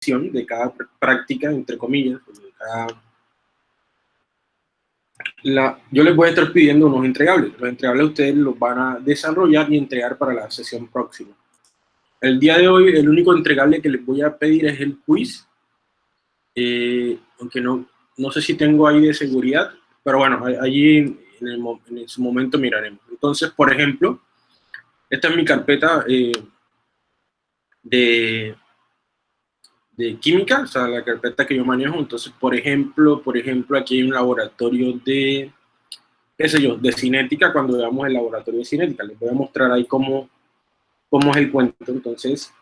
de cada práctica, entre comillas, de cada la, yo les voy a estar pidiendo unos entregables. Los entregables ustedes los van a desarrollar y entregar para la sesión próxima. El día de hoy, el único entregable que les voy a pedir es el quiz. Eh, aunque no, no sé si tengo ahí de seguridad, pero bueno, allí en, en su momento miraremos. Entonces, por ejemplo, esta es mi carpeta eh, de, de química, o sea, la carpeta que yo manejo. Entonces, por ejemplo, por ejemplo, aquí hay un laboratorio de, qué sé yo, de cinética, cuando veamos el laboratorio de cinética. Les voy a mostrar ahí cómo, cómo es el cuento. Entonces,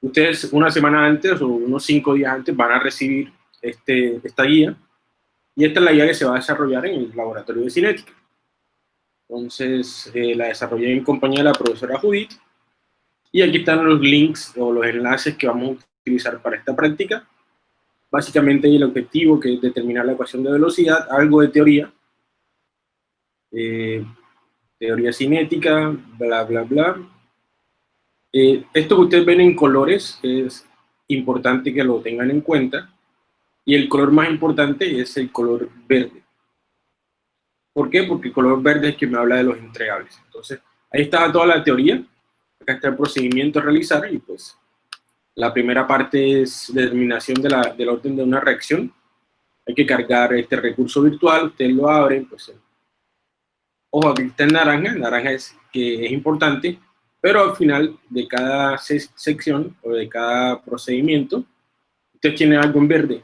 ustedes una semana antes o unos cinco días antes van a recibir este, esta guía. Y esta es la guía que se va a desarrollar en el laboratorio de cinética. Entonces, eh, la desarrollé en compañía de la profesora Judith. Y aquí están los links o los enlaces que vamos utilizar para esta práctica. Básicamente el objetivo que es determinar la ecuación de velocidad, algo de teoría, eh, teoría cinética, bla, bla, bla. Eh, esto que ustedes ven en colores es importante que lo tengan en cuenta. Y el color más importante es el color verde. ¿Por qué? Porque el color verde es que me habla de los entregables. Entonces, ahí está toda la teoría. Acá está el procedimiento a realizar y pues la primera parte es determinación de la, del orden de una reacción. Hay que cargar este recurso virtual, ustedes lo abren, pues... Ojo, aquí está en naranja, naranja es que es importante, pero al final de cada sección o de cada procedimiento, ustedes tienen algo en verde.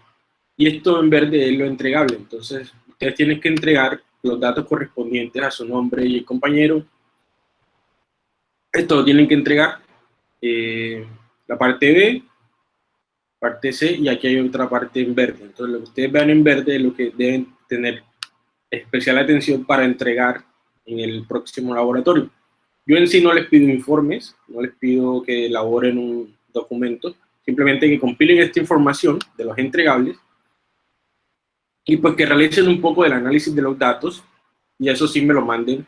Y esto en verde es lo entregable, entonces ustedes tienen que entregar los datos correspondientes a su nombre y el compañero. Esto lo tienen que entregar. Eh, la parte B, parte C, y aquí hay otra parte en verde. Entonces, lo que ustedes vean en verde es lo que deben tener especial atención para entregar en el próximo laboratorio. Yo en sí no les pido informes, no les pido que elaboren un documento, simplemente que compilen esta información de los entregables y pues que realicen un poco del análisis de los datos y eso sí me lo manden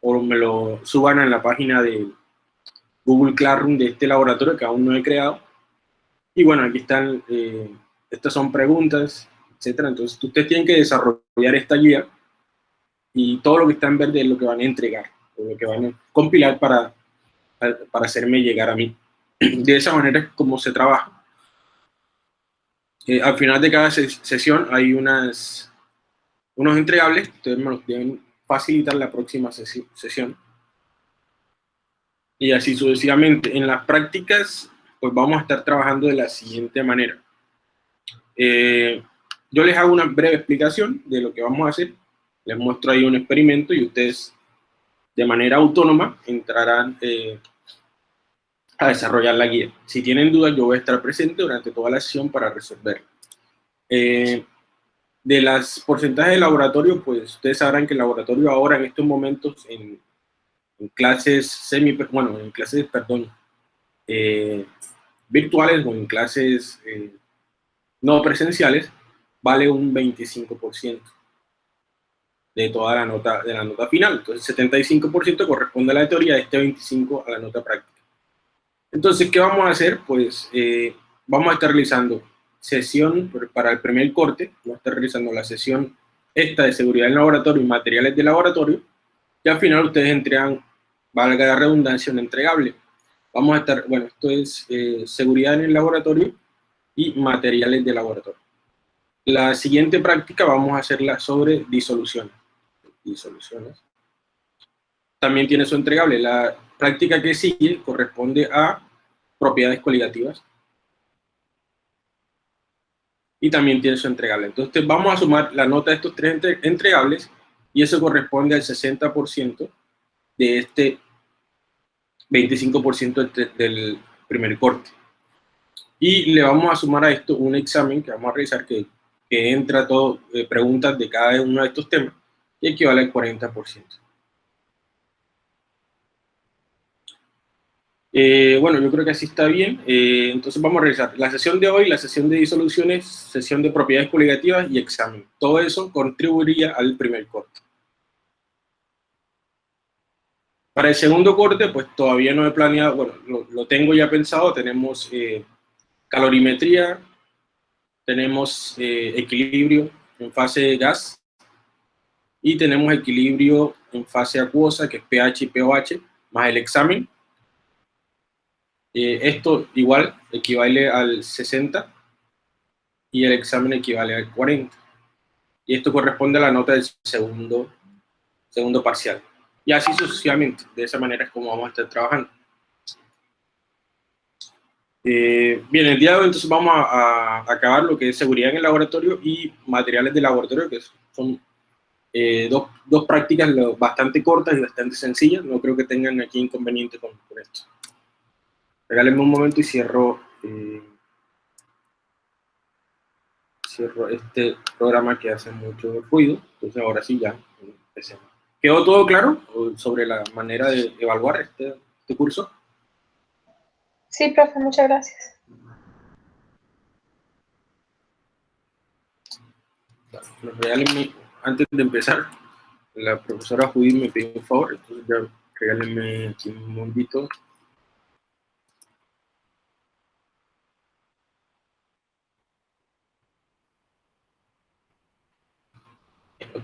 o me lo suban en la página de, Google Classroom de este laboratorio que aún no he creado. Y bueno, aquí están, eh, estas son preguntas, etcétera. Entonces, ustedes tienen que desarrollar esta guía y todo lo que está en verde es lo que van a entregar, lo que van a compilar para, para hacerme llegar a mí. De esa manera es como se trabaja. Eh, al final de cada sesión hay unas, unos entregables, ustedes me los deben facilitar la próxima sesión y así sucesivamente. En las prácticas, pues vamos a estar trabajando de la siguiente manera. Eh, yo les hago una breve explicación de lo que vamos a hacer, les muestro ahí un experimento y ustedes de manera autónoma entrarán eh, a desarrollar la guía. Si tienen dudas, yo voy a estar presente durante toda la sesión para resolver. Eh, de las porcentajes de laboratorio, pues ustedes sabrán que el laboratorio ahora en estos momentos en en clases semi, bueno, en clases, perdón, eh, virtuales o en clases eh, no presenciales, vale un 25% de toda la nota, de la nota final. Entonces, 75% corresponde a la teoría, este 25% a la nota práctica. Entonces, ¿qué vamos a hacer? Pues eh, vamos a estar realizando sesión para el primer corte, vamos a estar realizando la sesión esta de seguridad en laboratorio y materiales de laboratorio, y al final ustedes entregan, valga la redundancia, un entregable. Vamos a estar, bueno, esto es eh, seguridad en el laboratorio y materiales de laboratorio. La siguiente práctica vamos a hacerla sobre disoluciones. Disoluciones. También tiene su entregable. La práctica que sigue corresponde a propiedades coligativas. Y también tiene su entregable. Entonces vamos a sumar la nota de estos tres entregables y eso corresponde al 60% de este 25% del primer corte. Y le vamos a sumar a esto un examen que vamos a realizar que, entra todo, eh, preguntas de cada uno de estos temas y equivale al 40%. Eh, bueno, yo creo que así está bien. Eh, entonces vamos a realizar la sesión de hoy, la sesión de disoluciones, sesión de propiedades coligativas y examen. Todo eso contribuiría al primer corte. Para el segundo corte, pues todavía no he planeado, bueno, lo, tengo ya pensado, tenemos eh, calorimetría, tenemos eh, equilibrio en fase de gas y tenemos equilibrio en fase acuosa, que es pH y pOH, más el examen. Eh, esto igual equivale al 60 y el examen equivale al 40. Y esto corresponde a la nota del segundo, segundo parcial. Y así sucesivamente. De esa manera es como vamos a estar trabajando. Eh, bien, el día de hoy entonces vamos a, acabar lo que es seguridad en el laboratorio y materiales de laboratorio, que son eh, dos, dos, prácticas bastante cortas y bastante sencillas. No creo que tengan aquí inconveniente con, esto. Regálenme un momento y cierro, eh, cierro este programa que hace mucho ruido. Entonces ahora sí ya empecemos. ¿Quedó todo claro sobre la manera de evaluar este, este curso? Sí, profe, muchas gracias. Regálenme, antes de empezar, la profesora Judith me pidió un favor, entonces ya regálenme aquí un momentito.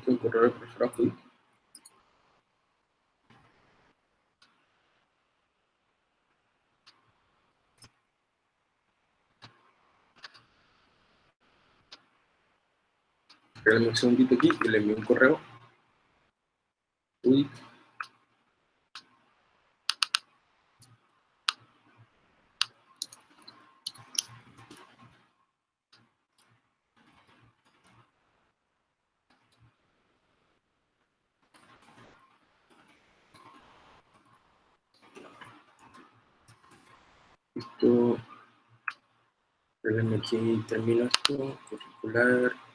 Un correo de profesora Judith. Espérenme un segundito aquí y le envío un correo. Uy. Esto, espérenme aquí, termino esto, curricular.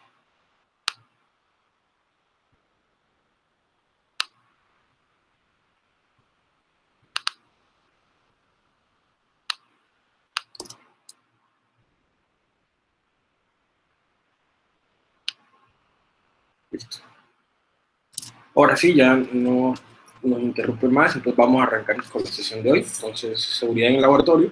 Ahora sí, ya no nos interrumpe más, entonces vamos a arrancar con la sesión de hoy. Entonces, seguridad en el laboratorio.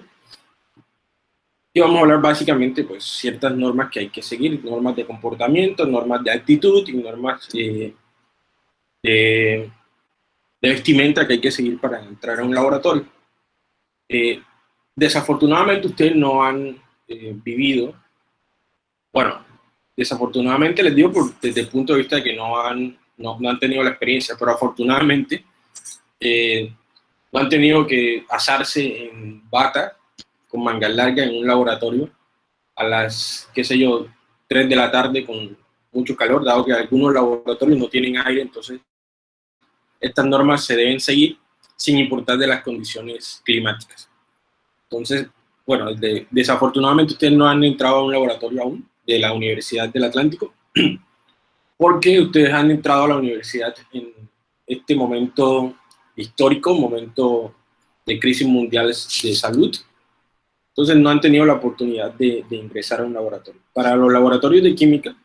Y vamos a hablar básicamente, pues, ciertas normas que hay que seguir, normas de comportamiento, normas de actitud y normas de, de, vestimenta que hay que seguir para entrar a un laboratorio. Eh, desafortunadamente ustedes no han eh, vivido, bueno, desafortunadamente les digo por, desde el punto de vista de que no han, no, han tenido la experiencia, pero afortunadamente eh, no han tenido que asarse en bata con mangas largas en un laboratorio a las, qué sé yo, 3 de la tarde con mucho calor, dado que algunos laboratorios no tienen aire, entonces estas normas se deben seguir sin importar de las condiciones climáticas. Entonces, bueno, desafortunadamente ustedes no han entrado a un laboratorio aún, de la Universidad del Atlántico, porque ustedes han entrado a la universidad en este momento histórico, momento de crisis mundial de salud, entonces no han tenido la oportunidad de, ingresar a un laboratorio. Para los laboratorios de química,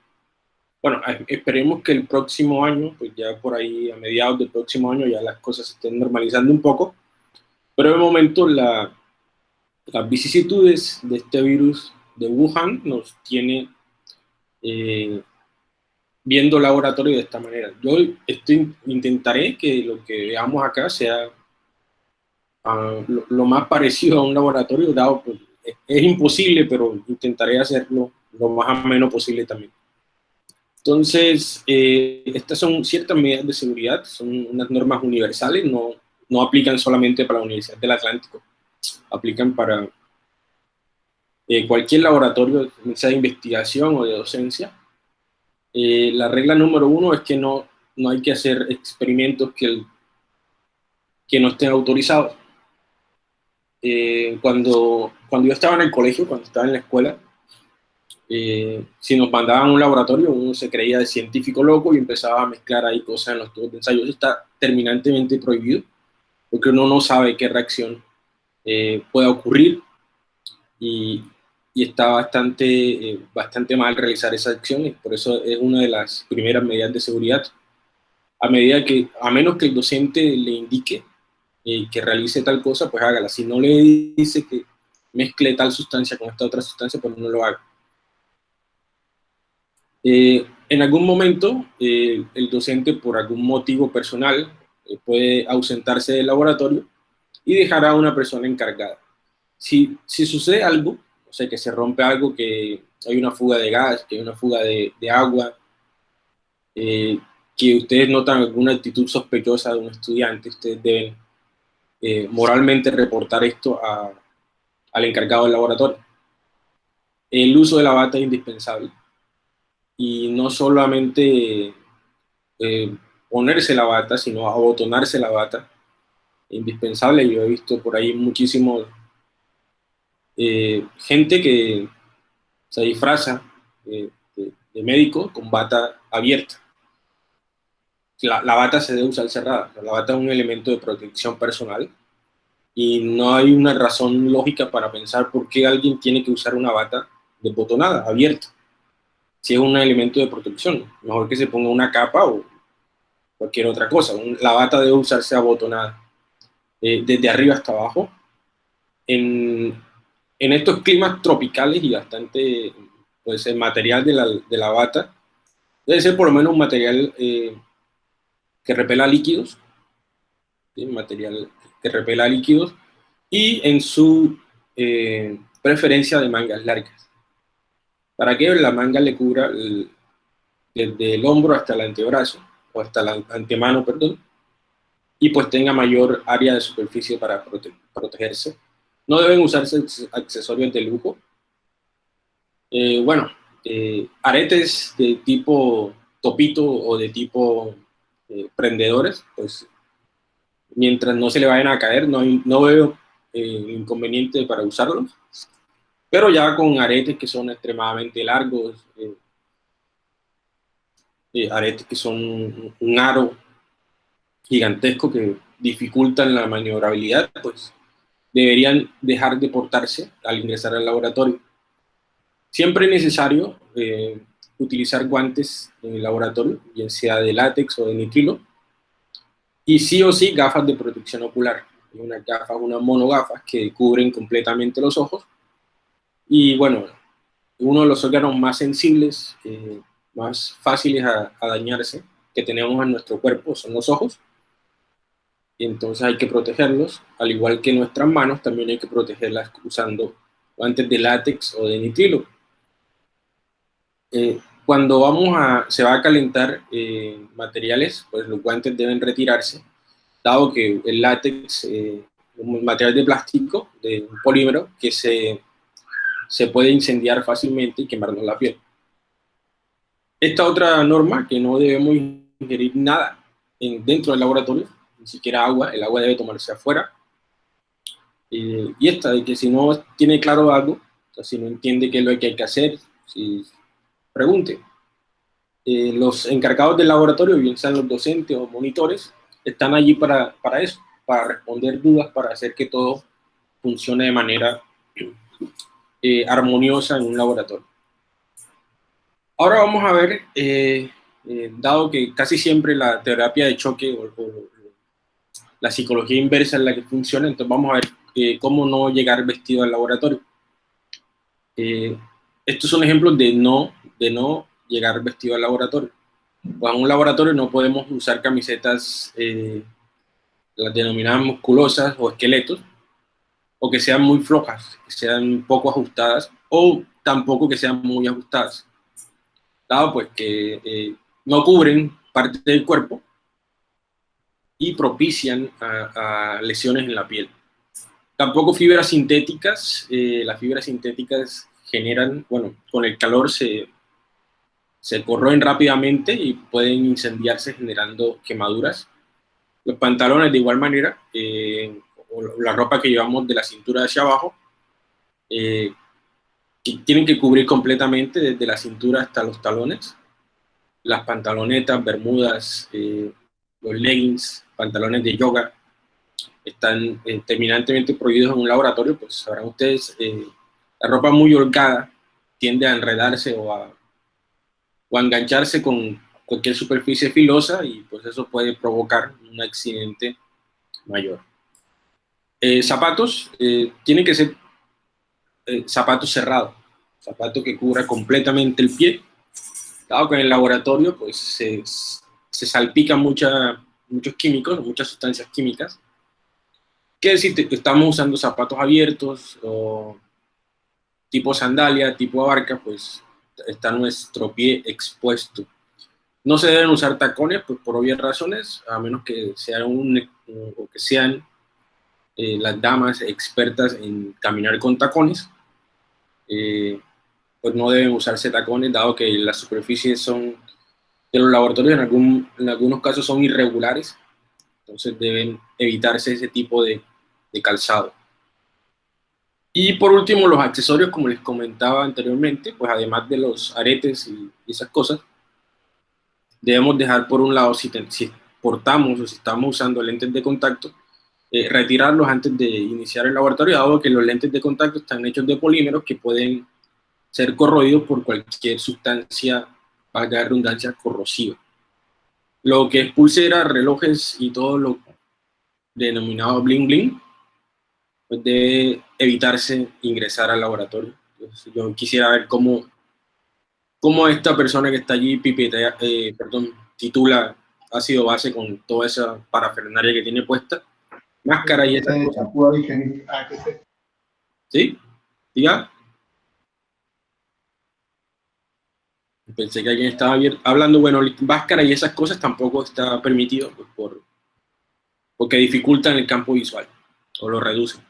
bueno, esperemos que el próximo año, pues ya por ahí a mediados del próximo año ya las cosas se estén normalizando un poco, pero de momento la, las vicisitudes de este virus de Wuhan nos tiene eh, viendo laboratorio de esta manera. Yo estoy, intentaré que lo que veamos acá sea ah, lo, más parecido a un laboratorio, dado pues, es, imposible, pero intentaré hacerlo lo más ameno posible también. Entonces, eh, estas son ciertas medidas de seguridad, son unas normas universales, no, no aplican solamente para la Universidad del Atlántico, aplican para eh, cualquier laboratorio, sea de investigación o de docencia, eh, la regla número uno es que no, no hay que hacer experimentos que, que no estén autorizados. Eh, cuando, cuando yo estaba en el colegio, cuando estaba en la escuela, si nos mandaban a un laboratorio, uno se creía de científico loco y empezaba a mezclar ahí cosas en los tubos de ensayo. Eso está terminantemente prohibido, porque uno no sabe qué reacción pueda ocurrir y, y está bastante, eh, bastante mal realizar esas acciones, por eso es una de las primeras medidas de seguridad. A medida que, a menos que el docente le indique eh, que realice tal cosa, pues hágala. Si no le dice que, mezcle tal sustancia con esta otra sustancia, pues no lo haga. Eh, en algún momento, el docente, por algún motivo personal, puede ausentarse del laboratorio y dejar a una persona encargada. Si, si sucede algo, o sea, que se rompe algo, que hay una fuga de gas, que hay una fuga de, de agua, que ustedes notan alguna actitud sospechosa de un estudiante, ustedes deben moralmente reportar esto a, al encargado del laboratorio. El uso de la bata es indispensable y no solamente eh, ponerse la bata, sino abotonarse la bata, indispensable. Yo he visto por ahí muchísimo eh, gente que se disfraza de, médico con bata abierta. La, bata se debe usar cerrada, la bata es un elemento de protección personal y no hay una razón lógica para pensar por qué alguien tiene que usar una bata desbotonada, abierta, si es un elemento de protección. Mejor que se ponga una capa o cualquier otra cosa. La bata debe usarse abotonada eh, desde arriba hasta abajo. En, estos climas tropicales y bastante, pues el material de la, de la bata debe ser por lo menos un material eh, que repela líquidos, material que repela líquidos, y en su eh, preferencia de mangas largas. Para que la manga le cubra desde el hombro hasta el antebrazo, o hasta la antemano, perdón, y pues tenga mayor área de superficie para protegerse. No deben usarse accesorios de lujo. Eh, bueno, eh, aretes de tipo topito o de tipo prendedores, pues mientras no se le vayan a caer, no, no veo eh, inconveniente para usarlos. Pero ya con aretes que son extremadamente largos, eh, eh, aretes que son un aro gigantesco que dificultan la maniobrabilidad, pues deberían dejar de portarse al ingresar al laboratorio. Siempre es necesario utilizar guantes en el laboratorio, bien sea de látex o de nitrilo, y sí o sí gafas de protección ocular. Unas gafas, unas monogafas que cubren completamente los ojos. Y bueno, uno de los órganos más sensibles, eh, más fáciles a, dañarse que tenemos en nuestro cuerpo son los ojos. Y entonces hay que protegerlos, al igual que nuestras manos, también hay que protegerlas usando guantes de látex o de nitrilo. Eh, cuando vamos a, se va a calentar eh, materiales, pues los guantes deben retirarse, dado que el látex eh, un material de plástico, de un polímero, que se, se puede incendiar fácilmente y quemarnos la piel. Esta otra norma, que no debemos ingerir nada en, dentro del laboratorio, ni siquiera agua, el agua debe tomarse afuera. Eh, y esta, de que si no tiene claro algo, o sea, si no entiende qué es lo que hay que hacer, si pregunte. Eh, los encargados del laboratorio, bien sean los docentes o monitores, están allí para, para eso, para responder dudas, para hacer que todo funcione de manera eh, armoniosa en un laboratorio. Ahora vamos a ver, eh, dado que casi siempre la terapia de choque o, la psicología inversa es la que funciona, entonces vamos a ver cómo no llegar vestido al laboratorio. estos son ejemplos de no de no llegar vestido al laboratorio. Pues en un laboratorio no podemos usar camisetas, eh, las denominadas musculosas o esqueletos, o que sean muy flojas, que sean poco ajustadas, o tampoco que sean muy ajustadas. Dado pues que eh, no cubren parte del cuerpo y propician a, lesiones en la piel. Tampoco fibras sintéticas, eh, las fibras sintéticas generan, bueno, con el calor se se corroen rápidamente y pueden incendiarse generando quemaduras. Los pantalones de igual manera, eh, o la ropa que llevamos de la cintura hacia abajo, eh, tienen que cubrir completamente desde la cintura hasta los talones. Las pantalonetas, bermudas, eh, los leggings, pantalones de yoga, están terminantemente prohibidos en un laboratorio, pues sabrán ustedes, la ropa muy holgada tiende a enredarse o a o engancharse con cualquier superficie filosa y pues eso puede provocar un accidente mayor. Eh, zapatos, eh, tienen que ser eh, zapato cerrado, zapato que cubra completamente el pie. Dado que en el laboratorio pues, se, se salpican mucha, muchos químicos, muchas sustancias químicas. ¿Qué decir? Que estamos usando zapatos abiertos o tipo sandalia, tipo abarca, pues está nuestro pie expuesto. No se deben usar tacones pues, por obvias razones, a menos que, sea un, o que sean eh, las damas expertas en caminar con tacones. Eh, pues no deben usarse tacones, dado que las superficies son de los laboratorios en, algún, en algunos casos son irregulares, entonces deben evitarse ese tipo de, de calzado. Y por último, los accesorios, como les comentaba anteriormente, pues además de los aretes y, esas cosas, debemos dejar por un lado, si, si, portamos o si estamos usando lentes de contacto, eh, retirarlos antes de iniciar el laboratorio, dado que los lentes de contacto están hechos de polímeros que pueden ser corroídos por cualquier sustancia, valga redundancia, corrosiva. Lo que es pulseras, relojes y todo lo denominado bling bling, pues debe evitarse ingresar al laboratorio. yo quisiera ver cómo, cómo esta persona que está allí pipetea, eh, perdón, titula ácido base con toda esa parafernalia que tiene puesta, máscara y esas cosas. Ah, ¿Sí? Diga. Pensé que alguien estaba hablando, bueno, máscara y esas cosas tampoco está permitido pues, por, porque dificultan el campo visual o lo reducen.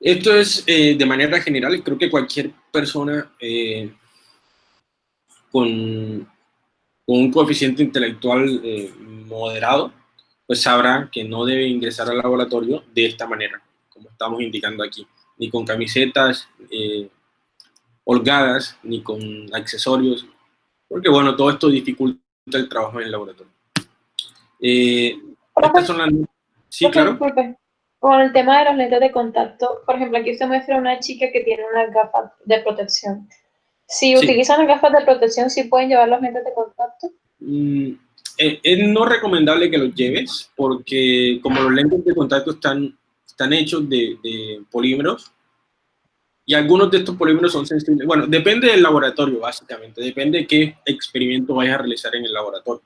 Esto es eh, de manera general, creo que cualquier persona eh, con, un coeficiente intelectual eh, moderado, pues sabrá que no debe ingresar al laboratorio de esta manera, como estamos indicando aquí, ni con camisetas holgadas, ni con accesorios, porque bueno, todo esto dificulta el trabajo en el laboratorio. estas son las... Sí, claro con el tema de los lentes de contacto, por ejemplo, aquí se muestra una chica que tiene unas gafas de protección. Si utilizan las gafas de protección, ¿sí pueden llevar los lentes de contacto? Mm, eh, es no recomendable que los lleves, porque como los lentes de contacto están, están hechos de, polímeros, y algunos de estos polímeros son sensibles. Bueno, depende del laboratorio, básicamente. Depende de qué experimento vayas a realizar en el laboratorio.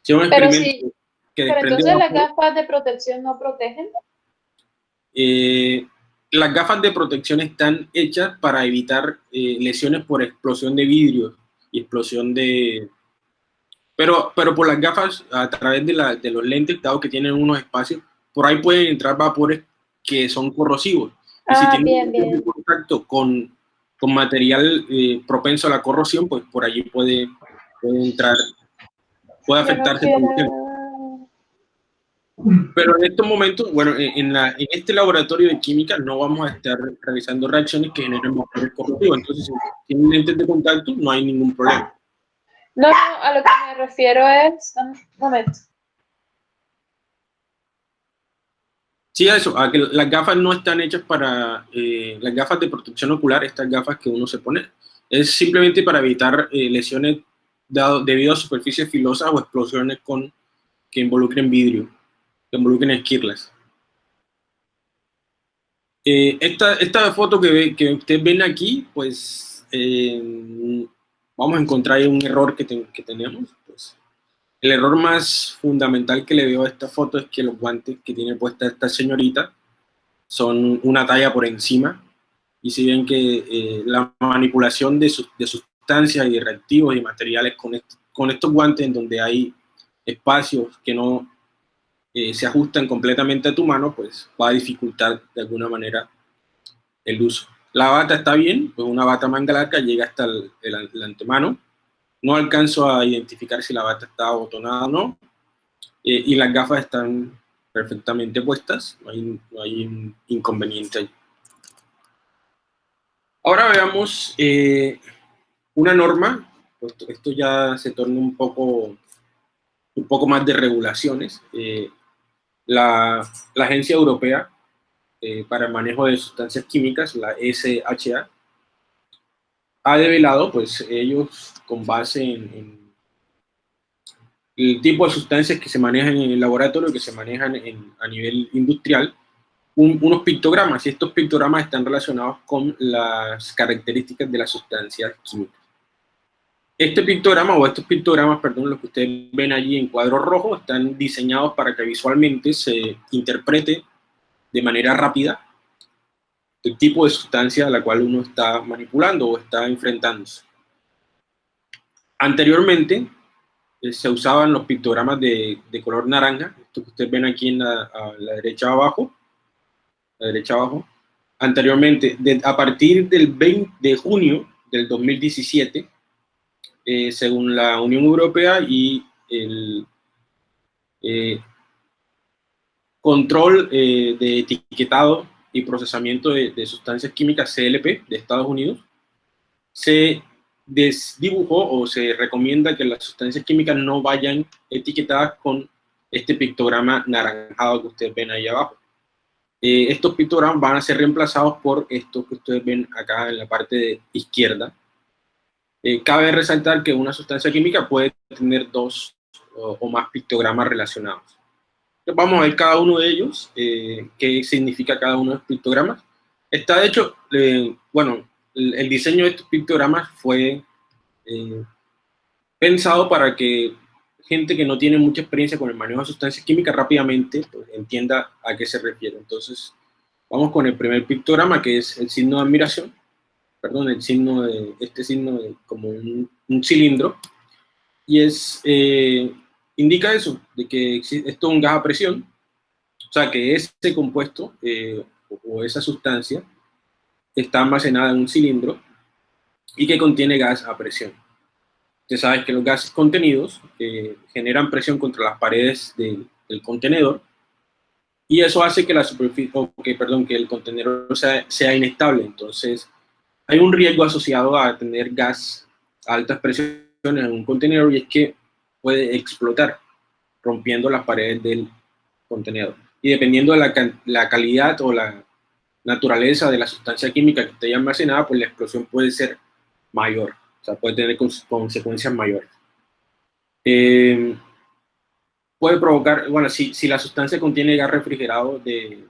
Si un experimento que pero entonces las gafas de protección no protegen. Eh, las gafas de protección están hechas para evitar eh, lesiones por explosión de vidrio y explosión de... Pero, pero por las gafas, a través de, la, de los lentes, dado que tienen unos espacios, por ahí pueden entrar vapores que son corrosivos. Y si ah, tienen contacto con, con material eh, propenso a la corrosión, pues por allí puede, puede entrar, puede afectarse. Pero en estos momentos, bueno, en, la, en, este laboratorio de química no vamos a estar realizando reacciones que generen motores corrosivos. Entonces, si tienen lentes de contacto, no hay ningún problema. No, no, a lo que me refiero es... Un momento. Sí, eso, a que las gafas no están hechas para... Eh, las gafas de protección ocular, estas gafas que uno se pone, es simplemente para evitar eh, lesiones dado, debido a superficies filosas o explosiones con, que involucren vidrio que involucren esquirlas. Eh, esta, esta, foto que, que, ustedes ven aquí, pues eh, vamos a encontrar un error que, que tenemos. Pues. El error más fundamental que le veo a esta foto es que los guantes que tiene puesta esta señorita son una talla por encima. Y si ven que eh, la manipulación de, de, sustancias y reactivos y materiales con, estos guantes en donde hay espacios que no eh, se ajustan completamente a tu mano, pues va a dificultar de alguna manera el uso. La bata está bien, pues una bata manga larga llega hasta el, antemano. No alcanzo a identificar si la bata está abotonada o no. Eh, y las gafas están perfectamente puestas, no hay, inconveniente ahí. Ahora veamos eh, una norma, esto ya se torna un poco, un poco más de regulaciones la, Agencia Europea eh, para el Manejo de Sustancias Químicas, la SHA, ha develado, pues ellos con base en, el tipo de sustancias que se manejan en el laboratorio, que se manejan a nivel industrial, unos pictogramas, y estos pictogramas están relacionados con las características de la sustancia química. Este pictograma, o estos pictogramas, perdón, los que ustedes ven allí en cuadro rojo, están diseñados para que visualmente se interprete de manera rápida el tipo de sustancia a la cual uno está manipulando o está enfrentándose. Anteriormente eh, se usaban los pictogramas de, color naranja, esto que ustedes ven aquí en la, derecha abajo, la derecha abajo. Anteriormente, a partir del 20 de junio del 2017, eh, según la Unión Europea y el eh, control de etiquetado y procesamiento de, sustancias químicas CLP de Estados Unidos, se desdibujó o se recomienda que las sustancias químicas no vayan etiquetadas con este pictograma naranjado que ustedes ven ahí abajo. Eh, estos pictogramas van a ser reemplazados por estos que ustedes ven acá en la parte de izquierda. Eh, cabe resaltar que una sustancia química puede tener dos o, más pictogramas relacionados. Vamos a ver cada uno de ellos, eh, qué significa cada uno de los pictogramas. Está hecho, bueno, el, diseño de estos pictogramas fue eh, pensado para que gente que no tiene mucha experiencia con el manejo de sustancias químicas rápidamente pues, entienda a qué se refiere. Entonces, vamos con el primer pictograma, que es el signo de admiración. Perdón, el signo de, este signo de, como un, cilindro. Y es, eh, indica eso, de que esto es un gas a presión. O sea, que ese compuesto eh, o esa sustancia está almacenada en un cilindro y que contiene gas a presión. Usted sabe que los gases contenidos eh, generan presión contra las paredes del contenedor y eso hace que la superficie, que, perdón, que el contenedor sea, sea, inestable. Entonces, hay un riesgo asociado a tener gas a altas presiones en un contenedor y es que puede explotar, rompiendo las paredes del contenedor. Y dependiendo de la, la calidad o la naturaleza de la sustancia química que esté almacenada, pues la explosión puede ser mayor, o sea, puede tener consecuencias mayores. Eh, puede provocar, bueno, si, si, la sustancia contiene gas refrigerado de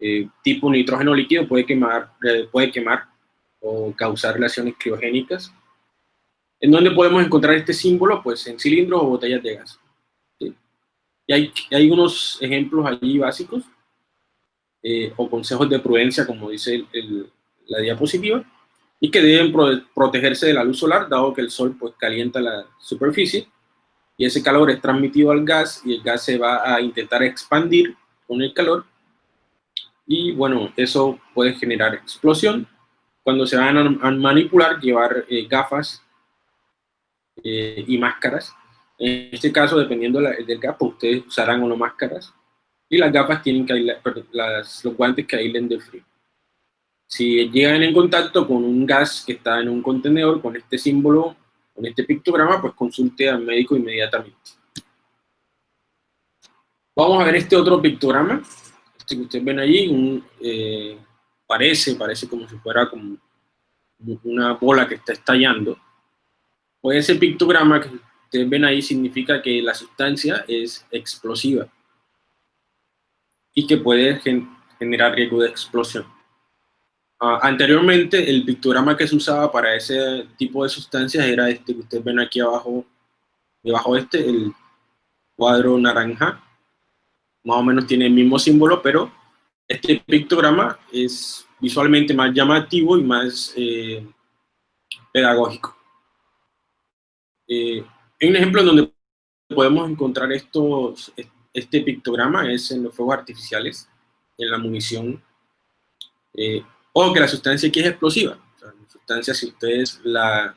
eh, tipo nitrógeno líquido, puede quemar, eh, puede quemar o causar reacciones criogénicas. ¿En dónde podemos encontrar este símbolo? Pues en cilindros o botellas de gas. Y hay, hay unos ejemplos allí básicos. Eh, o consejos de prudencia, como dice la diapositiva, y que deben protegerse de la luz solar, dado que el sol pues, calienta la superficie, y ese calor es transmitido al gas, y el gas se va a intentar expandir con el calor, y bueno, eso puede generar explosión. Cuando se van a, manipular, llevar eh, gafas eh, y máscaras. En este caso, dependiendo del gas, pues, ustedes usarán o no máscaras y las gafas tienen que aislar, las, los guantes que aíslen del frío. Si llegan en contacto con un gas que está en un contenedor con este símbolo, con este pictograma, pues consulte al médico inmediatamente. Vamos a ver este otro pictograma, este que ustedes ven allí, eh, parece, parece como si fuera como una bola que está estallando. Pues ese pictograma que ustedes ven ahí significa que la sustancia es explosiva y que puede generar riesgo de explosión. Ah, anteriormente, el pictograma que se usaba para ese tipo de sustancias era este que ustedes ven aquí abajo, debajo de este, el cuadro naranja. Más o menos tiene el mismo símbolo, pero este pictograma es visualmente más llamativo y más eh, pedagógico. Eh, hay un ejemplo en donde podemos encontrar estos, este pictograma es en los fuegos artificiales, en la munición, eh, o que la sustancia aquí es explosiva. la sustancia, si ustedes la,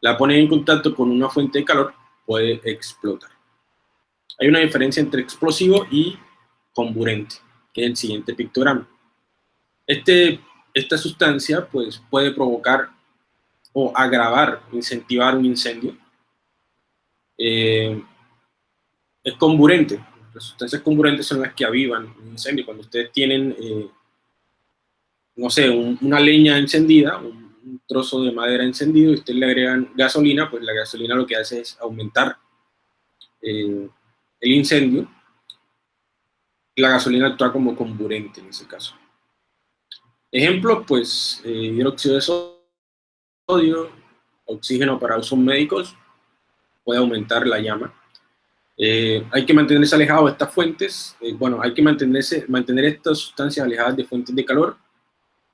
la ponen en contacto con una fuente de calor, puede explotar. Hay una diferencia entre explosivo y comburente, que es el siguiente pictograma. Este, esta sustancia pues, puede provocar o agravar, incentivar un incendio. Eh, es comburente, las sustancias comburentes son las que avivan un incendio. Cuando ustedes tienen, eh, no sé, una leña encendida, un, trozo de madera encendido, y ustedes le agregan gasolina, pues la gasolina lo que hace es aumentar eh, el incendio. la gasolina actúa como comburente en ese caso. Ejemplo, pues hidróxido de sodio, oxígeno para usos médicos, puede aumentar la llama. Eh, hay que mantenerse alejado de estas fuentes, eh, bueno, hay que mantenerse, mantener estas sustancias alejadas de fuentes de calor,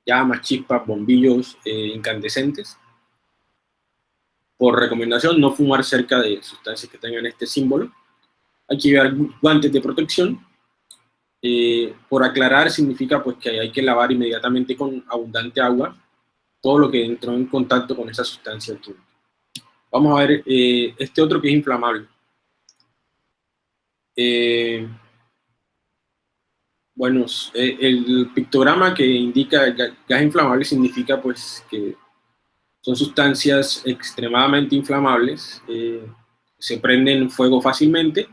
llamas, chispas, bombillos incandescentes. Por recomendación, no fumar cerca de sustancias que tengan este símbolo. Hay que llevar guantes de protección eh, por aclarar significa pues que hay que lavar inmediatamente con abundante agua todo lo que entró en contacto con esa sustancia química. Vamos a ver eh, este otro que es inflamable. Eh, bueno, el pictograma que indica gas inflamable significa pues que son sustancias extremadamente inflamables, se prenden fuego fácilmente,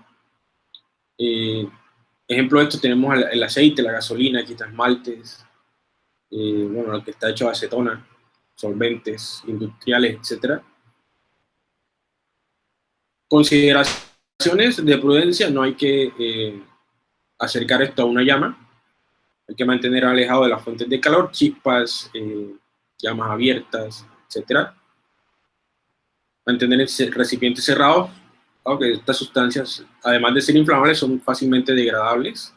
Ejemplo de esto tenemos el aceite, la gasolina, esmaltes, eh, bueno, lo que está hecho de acetona, solventes industriales, etc. Consideraciones de prudencia, no hay que eh, acercar esto a una llama, hay que mantener alejado de las fuentes de calor, chispas, eh, llamas abiertas, etc. Mantener el recipiente cerrado, aunque estas sustancias, además de ser inflamables, son fácilmente degradables.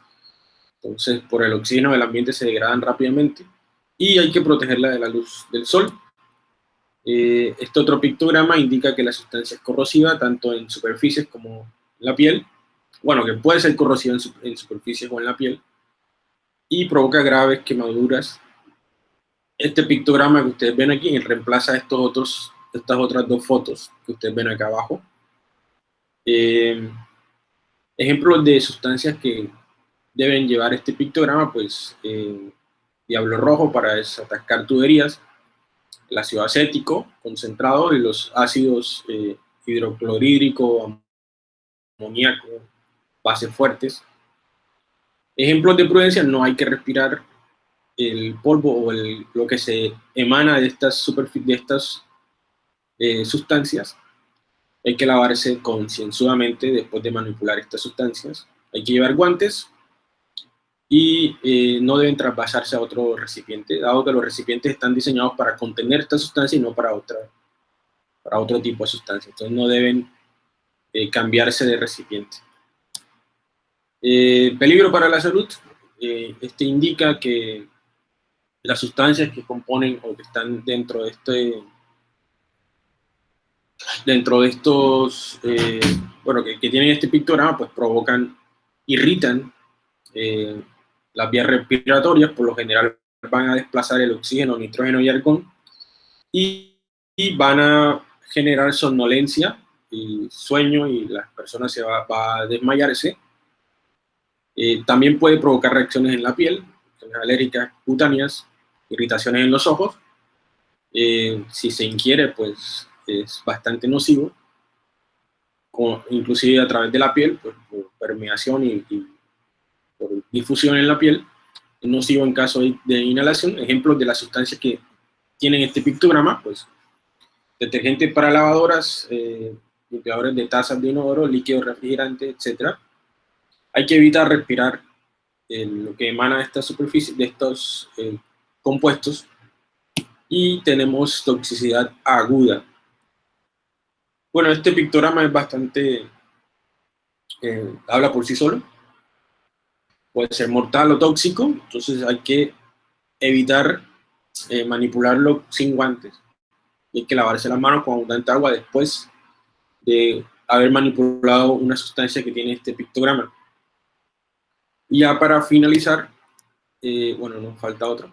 Entonces, por el oxígeno del ambiente se degradan rápidamente. Y hay que protegerla de la luz del sol. Eh, este otro pictograma indica que la sustancia es corrosiva tanto en superficies como en la piel. Bueno, que puede ser corrosiva en, superficies o en la piel. Y provoca graves quemaduras. Este pictograma que ustedes ven aquí reemplaza estos otros, estas otras dos fotos que ustedes ven acá abajo eh, ejemplos de sustancias que deben llevar este pictograma, pues eh, diablo rojo para desatascar tuberías, el ácido acético concentrado y los ácidos eh, hidroclorhídrico, amoníaco, bases fuertes. Ejemplos de prudencia, no hay que respirar el polvo o lo que se emana de estas, de estas eh, sustancias hay que lavarse concienzudamente después de manipular estas sustancias. Hay que llevar guantes y eh, no deben traspasarse a otro recipiente, dado que los recipientes están diseñados para contener esta sustancia y no para, otra, para otro tipo de sustancia. Entonces no deben eh, cambiarse de recipiente. Eh, peligro para la salud. este indica que las sustancias que componen o que están dentro de este dentro de estos, bueno, que, tienen este pictograma, pues provocan, irritan las vías respiratorias, por lo general van a desplazar el oxígeno, nitrógeno y argón, y, van a generar somnolencia y sueño, y la persona se va, a desmayarse. Eh, también puede provocar reacciones en la piel, alérgicas cutáneas, irritaciones en los ojos. si se ingiere, pues es bastante nocivo, inclusive a través de la piel, pues, por permeación y, por difusión en la piel, es nocivo en caso de, inhalación. Ejemplos de las sustancias que tienen este pictograma, pues detergente para lavadoras, eh, limpiadores de tazas de inodoro, líquido refrigerante, etc. Hay que evitar respirar eh, lo que emana de esta superficie, de estos eh, compuestos, y tenemos toxicidad aguda bueno, este pictograma es bastante, eh, habla por sí solo. Puede ser mortal o tóxico, entonces hay que evitar eh, manipularlo sin guantes. Hay que lavarse las manos con abundante agua después de haber manipulado una sustancia que tiene este pictograma. Y ya para finalizar, eh, bueno, nos falta otro.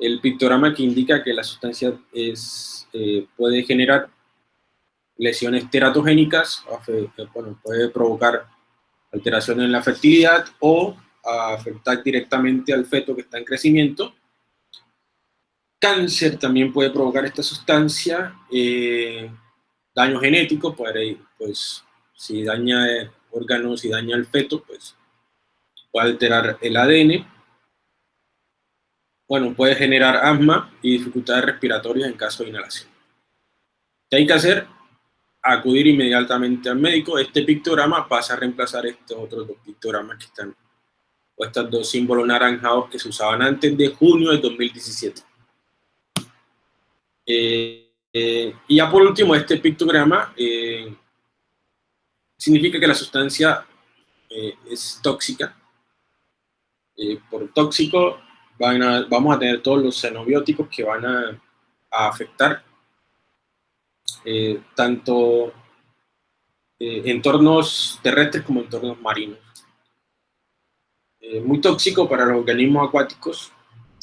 El pictograma que indica que la sustancia es, puede generar lesiones teratogénicas, bueno, puede provocar alteraciones en la fertilidad o afectar directamente al feto que está en crecimiento. Cáncer también puede provocar esta sustancia, eh, daño genético, puede, pues si daña órganos y daña el feto, pues puede alterar el ADN. Bueno, puede generar asma y dificultades respiratorias en caso de inhalación. ¿Qué hay que hacer? acudir inmediatamente al médico. Este pictograma pasa a reemplazar estos otros dos pictogramas que están o estos dos símbolos naranjados que se usaban antes de junio de 2017. Eh, eh, y ya por último, este pictograma eh, significa que la sustancia es tóxica. por tóxico vamos a tener todos los xenobióticos que van a, afectar tanto entornos terrestres como entornos marinos. Muy tóxico para los organismos acuáticos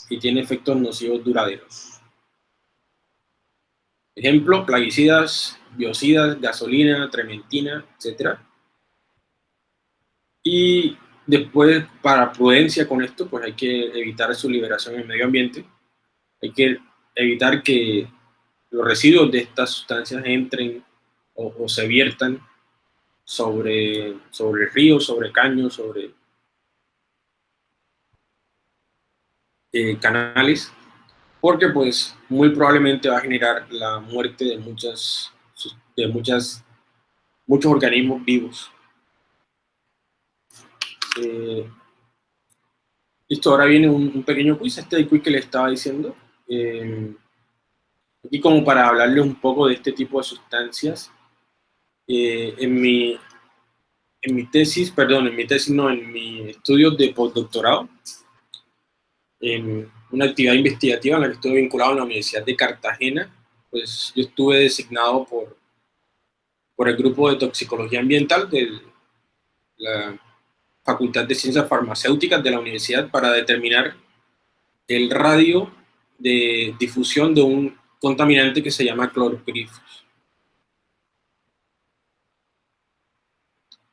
y tiene efectos nocivos duraderos. Ejemplo, plaguicidas, biocidas, gasolina, trementina, etc. Y después, para prudencia con esto, pues hay que evitar su liberación en el medio ambiente. Hay que evitar que los residuos de estas sustancias entren o, se viertan sobre, sobre ríos, sobre caños, sobre eh, canales porque pues muy probablemente va a generar la muerte de muchas, de muchas, muchos organismos vivos. Eh, listo, ahora viene un, pequeño quiz, este quiz que le estaba diciendo. Eh, aquí como para hablarle un poco de este tipo de sustancias. Eh, en, mi, en mi tesis, perdón, en mi tesis no, en mi estudio de postdoctorado, en una actividad investigativa en la que estuve vinculado en la Universidad de Cartagena, pues yo estuve designado por, por el grupo de toxicología ambiental de la Facultad de Ciencias Farmacéuticas de la universidad para determinar el radio de difusión de un contaminante que se llama clorpirifos.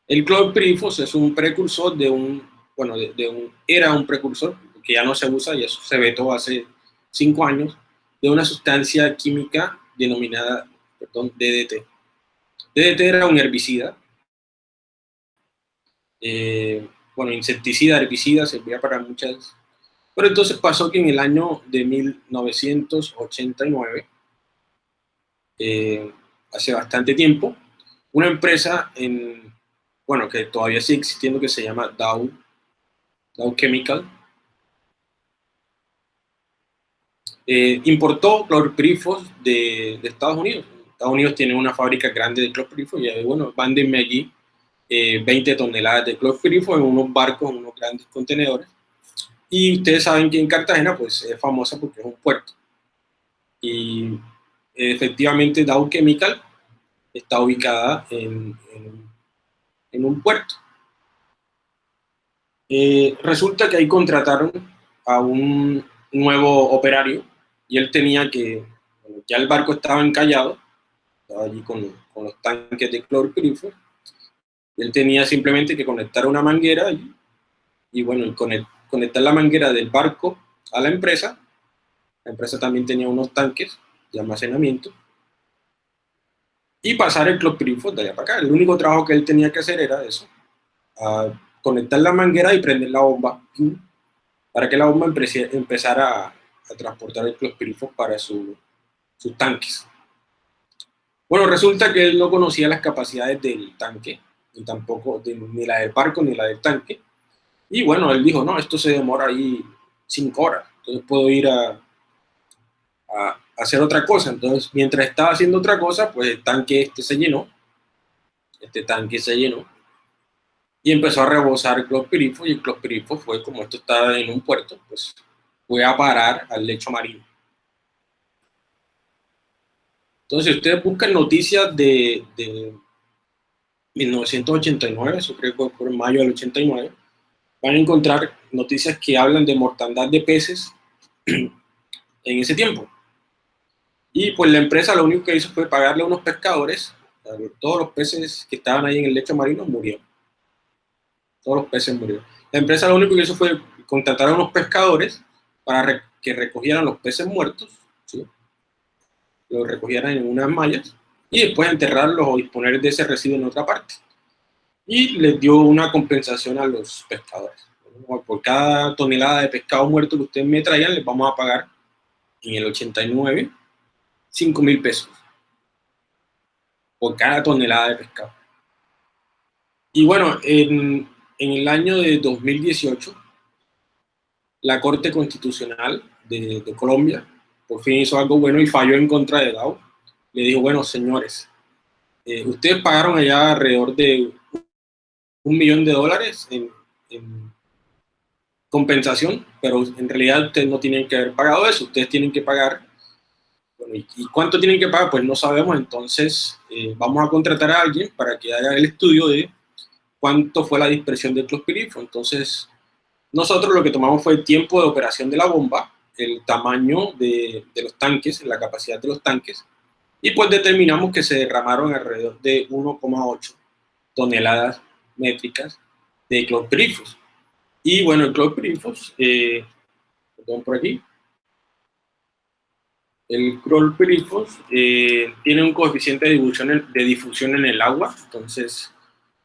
El clorpirifos es un precursor de un, bueno, de un, era un precursor que ya no se usa y eso se vetó hace cinco años, de una sustancia química denominada perdón, DDT. DDT era un herbicida, eh, bueno, insecticida, herbicida, servía para muchas... Pero entonces pasó que en el año de 1989, eh, hace bastante tiempo, una empresa en, bueno, que todavía sigue existiendo, que se llama Dow, Dow Chemical, Eh, importó clorpirifos de, de, Estados Unidos. Estados Unidos tiene una fábrica grande de clorpirifos y bueno, mándenme allí 20 eh, toneladas de clorpirifos en unos barcos, en unos grandes contenedores. Y ustedes saben que en Cartagena pues es famosa porque es un puerto. Y efectivamente Dow Chemical está ubicada en, en, un puerto. Eh, resulta que ahí contrataron a un nuevo operario y él tenía que, ya el barco estaba encallado, estaba allí con, con los tanques de clorpirifos, él tenía simplemente que conectar una manguera y, y bueno, conectar la manguera del barco a la empresa, la empresa también tenía unos tanques de almacenamiento, y pasar el clorpirifos de allá para acá. El único trabajo que él tenía que hacer era eso, conectar la manguera y prender la bomba, para que la bomba empezara a, a transportar el clorpirifos para sus tanques. Bueno, resulta que él no conocía las capacidades del tanque, ni tampoco ni la del barco ni la del tanque. Y bueno, él dijo, no, esto se demora ahí cinco horas, entonces puedo ir a, a, hacer otra cosa. Entonces, mientras estaba haciendo otra cosa, pues el tanque este se llenó, este tanque se llenó, y empezó a rebosar el clorpirifo, y el clorpirifo fue, como esto estaba en un puerto, pues fue a parar al lecho marino. Entonces, si ustedes buscan noticias de, 1989, eso creo que fue por mayo del 89, van a encontrar noticias que hablan de mortandad de peces en ese tiempo. Y pues la empresa lo único que hizo fue pagarle a unos pescadores, todos los peces que estaban ahí en el lecho marino murieron. Todos los peces murieron. La empresa lo único que hizo fue contratar a unos pescadores para que recogieran los peces muertos, ¿sí? los recogieran en unas mallas y después enterrarlos o disponer de ese residuo en otra parte. Y les dio una compensación a los pescadores. Por cada tonelada de pescado muerto que ustedes me traían, les vamos a pagar en el 89 5 mil pesos por cada tonelada de pescado. Y bueno, en, en el año de 2018, la Corte Constitucional de, Colombia por fin hizo algo bueno y falló en contra de DAO. Le dijo, bueno, señores, eh, ustedes pagaron allá alrededor de un millón de dólares en, compensación, pero en realidad ustedes no tienen que haber pagado eso, ustedes tienen que pagar, ¿y, cuánto tienen que pagar? Pues no sabemos, entonces eh, vamos a contratar a alguien para que haga el estudio de cuánto fue la dispersión de clospirifo. Entonces, nosotros lo que tomamos fue el tiempo de operación de la bomba, el tamaño de, los tanques, la capacidad de los tanques, y pues determinamos que se derramaron alrededor de 1,8 toneladas métricas de clorpirifos. Y bueno, el clorpirifos, eh, perdón por aquí, el clorpirifos eh, tiene un coeficiente de difusión en el agua, entonces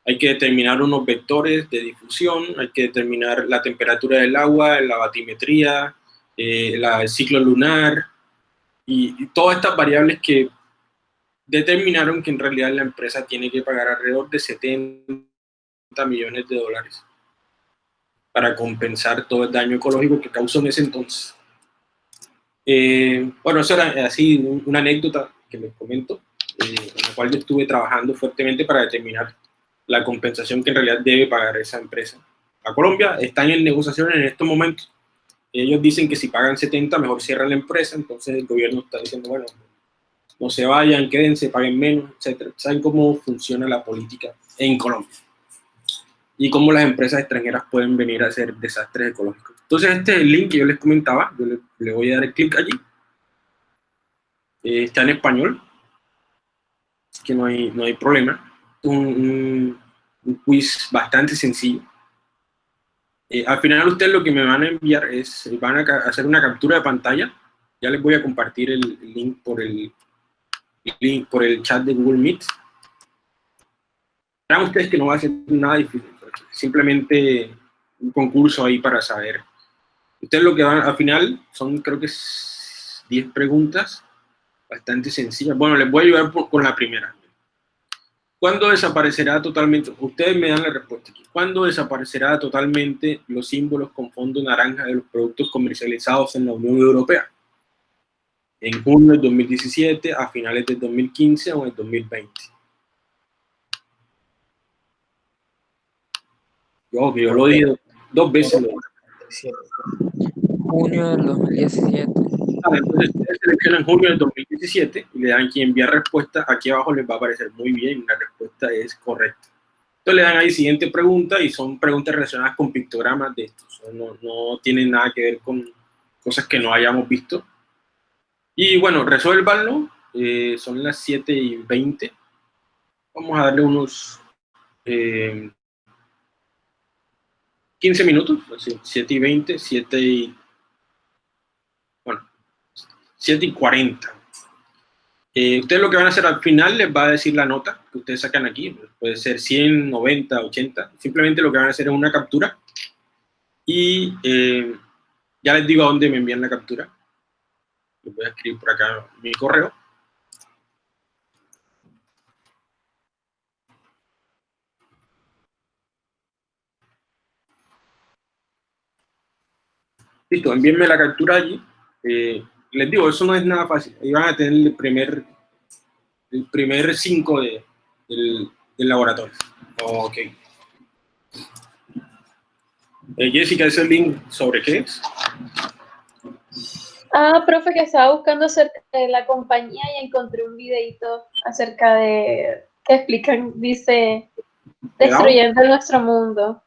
hay que determinar unos vectores de difusión, hay que determinar la temperatura del agua, la batimetría, eh, el ciclo lunar y, todas estas variables que determinaron que en realidad la empresa tiene que pagar alrededor de 70 millones de dólares para compensar todo el daño ecológico que causó en ese entonces. Eh, bueno, eso era así una anécdota que les comento, eh, en la cual yo estuve trabajando fuertemente para determinar la compensación que en realidad debe pagar esa empresa. A Colombia están en negociaciones en estos momentos. Ellos dicen que si pagan 70, mejor cierran la empresa, entonces el gobierno está diciendo, bueno, no se vayan, quédense, paguen menos, etc. ¿Saben cómo funciona la política en Colombia? Y cómo las empresas extranjeras pueden venir a hacer desastres ecológicos. Entonces este es el link que yo les comentaba, yo le, voy a dar el clic allí. Eh, está en español, que no hay, no hay problema un, quiz bastante sencillo. Eh, al final ustedes lo que me van a enviar es, van a hacer una captura de pantalla. Ya les voy a compartir el link por el, link por el chat de Google Meet. Vean ustedes que no va a ser nada difícil, simplemente un concurso ahí para saber. Ustedes lo que van, al final, son creo que 10 preguntas, bastante sencillas. Bueno, les voy a ayudar con la primera. ¿Cuándo desaparecerá totalmente? Ustedes me dan la respuesta aquí. ¿Cuándo desaparecerá totalmente los símbolos con fondo naranja de los productos comercializados en la Unión Europea? ¿En junio del 2017, a finales del 2015 o en el 2020? Yo, yo lo he dos veces. Junio del 2017 entonces ustedes seleccionan junio del 2017 y le dan aquí enviar respuesta. Aquí abajo les va a aparecer muy bien, la respuesta es correcta. Entonces le dan ahí siguiente pregunta y son preguntas relacionadas con pictogramas de estos. No, no tienen nada que ver con cosas que no hayamos visto. Y bueno, resuélvanlo. Eh, son las 7 y 20. Vamos a darle unos 15 eh, minutos. 7 y 20, 7 y 7 y 40. Eh, ustedes lo que van a hacer al final les va a decir la nota que ustedes sacan aquí. Puede ser 100, 90, 80. Simplemente lo que van a hacer es una captura. Y eh, ya les digo a dónde me envían la captura. Les voy a escribir por acá mi correo. Listo, envíenme la captura allí. Eh, les digo, eso no es nada fácil. Ahí van a tener el primer, el primer cinco de, del, laboratorio. Ok. Eh, Jessica, ¿ese link sobre qué es? Ah, profe, que estaba buscando acerca de la compañía y encontré un videito acerca de, que explican, dice, destruyendo nuestro mundo.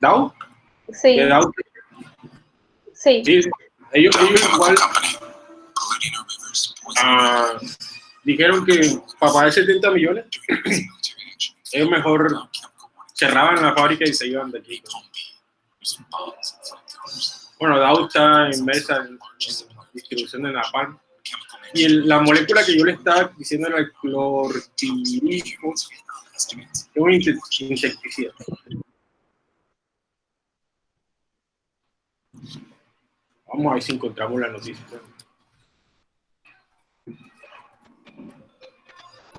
¿DAO? Sí. Sí. sí ellos, igual. ah, dijeron que para pagar 70 millones es mejor cerraban la fábrica y se iban de aquí. Bueno, Dow está inmersa en, distribución de Napalm. Y la molécula que yo le estaba diciendo era el clorpirismo, es un insecticida. Vamos a ver si encontramos la noticia.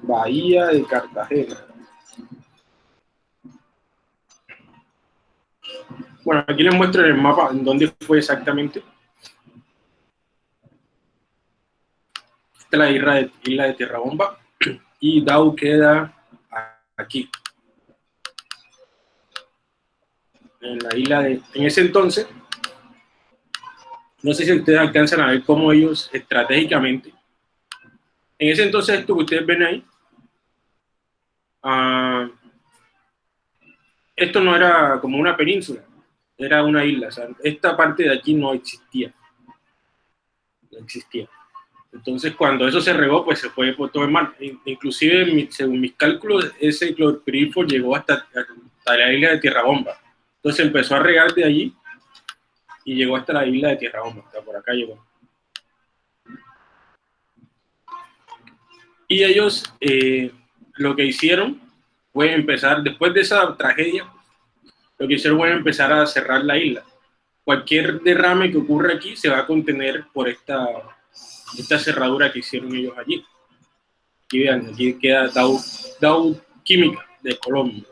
Bahía de Cartagena. Bueno, aquí les muestro en el mapa en dónde fue exactamente. Esta es la isla de, isla de y Dau queda aquí. En la isla de... En ese entonces, no sé si ustedes alcanzan a ver cómo ellos estratégicamente... En ese entonces, esto que ustedes ven ahí, uh, esto no era como una península, era una isla. Esta parte de aquí no existía. No existía. Entonces, cuando eso se regó, pues se fue por todo el mar. Inclusive, según mis cálculos, ese clorpirifo llegó hasta, hasta, la isla de Tierra Bomba. Entonces empezó a regar de allí y llegó hasta la isla de Tierra Bomba. Hasta por acá llegó. Y ellos eh, lo que hicieron fue empezar, después de esa tragedia, lo que hicieron fue empezar a cerrar la isla. Cualquier derrame que ocurra aquí se va a contener por esta, esta cerradura que hicieron ellos allí. Aquí vean, aquí queda Dow, Dow Química de Colombia.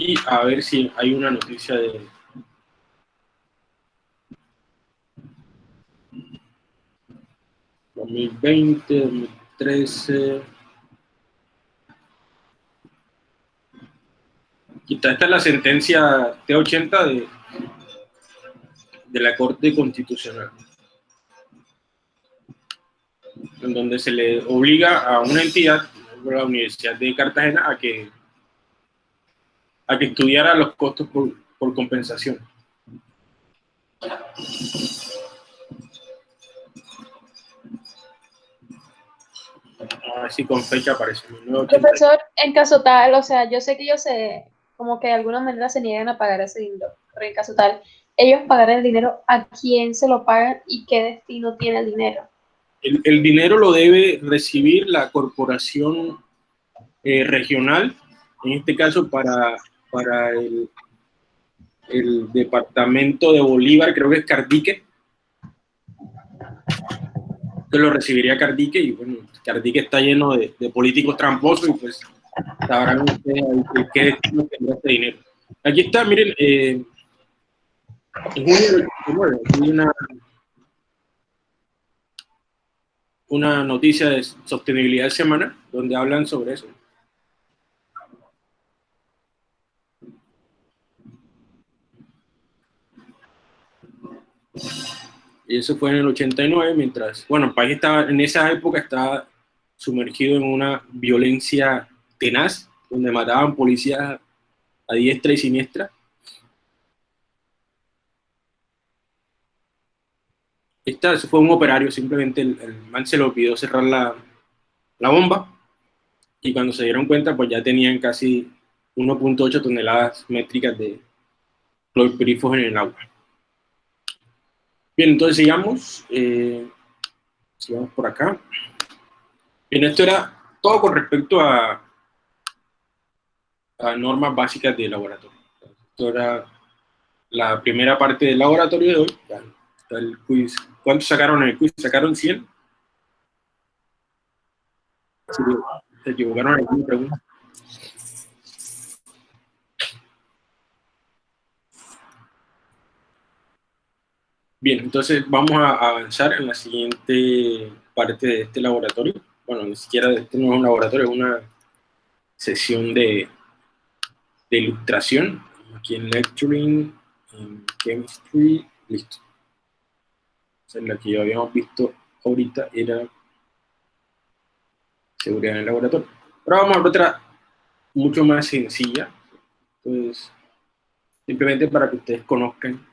Y a ver si hay una noticia de, 2020, 2013. Esta es la sentencia T80 de, de la Corte Constitucional, en donde se le obliga a una entidad, la Universidad de Cartagena, a que, a que estudiara los costos por, por compensación. así con fecha aparece. Profesor, en caso tal, o sea, yo sé que ellos se, como que de alguna manera se niegan a pagar ese dinero, pero en caso tal, ellos pagarán el dinero, ¿a quién se lo pagan y qué destino tiene el dinero? El, dinero lo debe recibir la corporación eh, regional, en este caso para, para el, el departamento de Bolívar, creo que es Cardique, que lo recibiría Cardique y bueno, Cardique está lleno de, políticos tramposos y pues sabrán ustedes qué destino tendrá este dinero. Aquí está, miren, eh, en junio del 89 hay una, una noticia de sostenibilidad semana donde hablan sobre eso. Y eso fue en el 89, mientras, bueno, el país estaba, en esa época estaba sumergido en una violencia tenaz, donde mataban policías a diestra y siniestra. Esta fue un operario, simplemente el, man se lo pidió cerrar la, la bomba y cuando se dieron cuenta, pues ya tenían casi 1.8 toneladas métricas de clorpirifos en el agua. Bien, entonces sigamos. Eh, sigamos por acá. Bien, esto era todo con respecto a, a normas básicas de laboratorio. Esto era la primera parte del laboratorio de hoy. ¿Cuántos sacaron en el quiz? ¿Sacaron 100? Se equivocaron en alguna pregunta. Bien, entonces vamos a avanzar en la siguiente parte de este laboratorio. Bueno, ni siquiera este no es un laboratorio, es una sesión de, de ilustración. Aquí en Lecturing, en Chemistry, listo. Entonces, la que ya habíamos visto ahorita era seguridad en el laboratorio. Ahora vamos a otra mucho más sencilla. Entonces, simplemente para que ustedes conozcan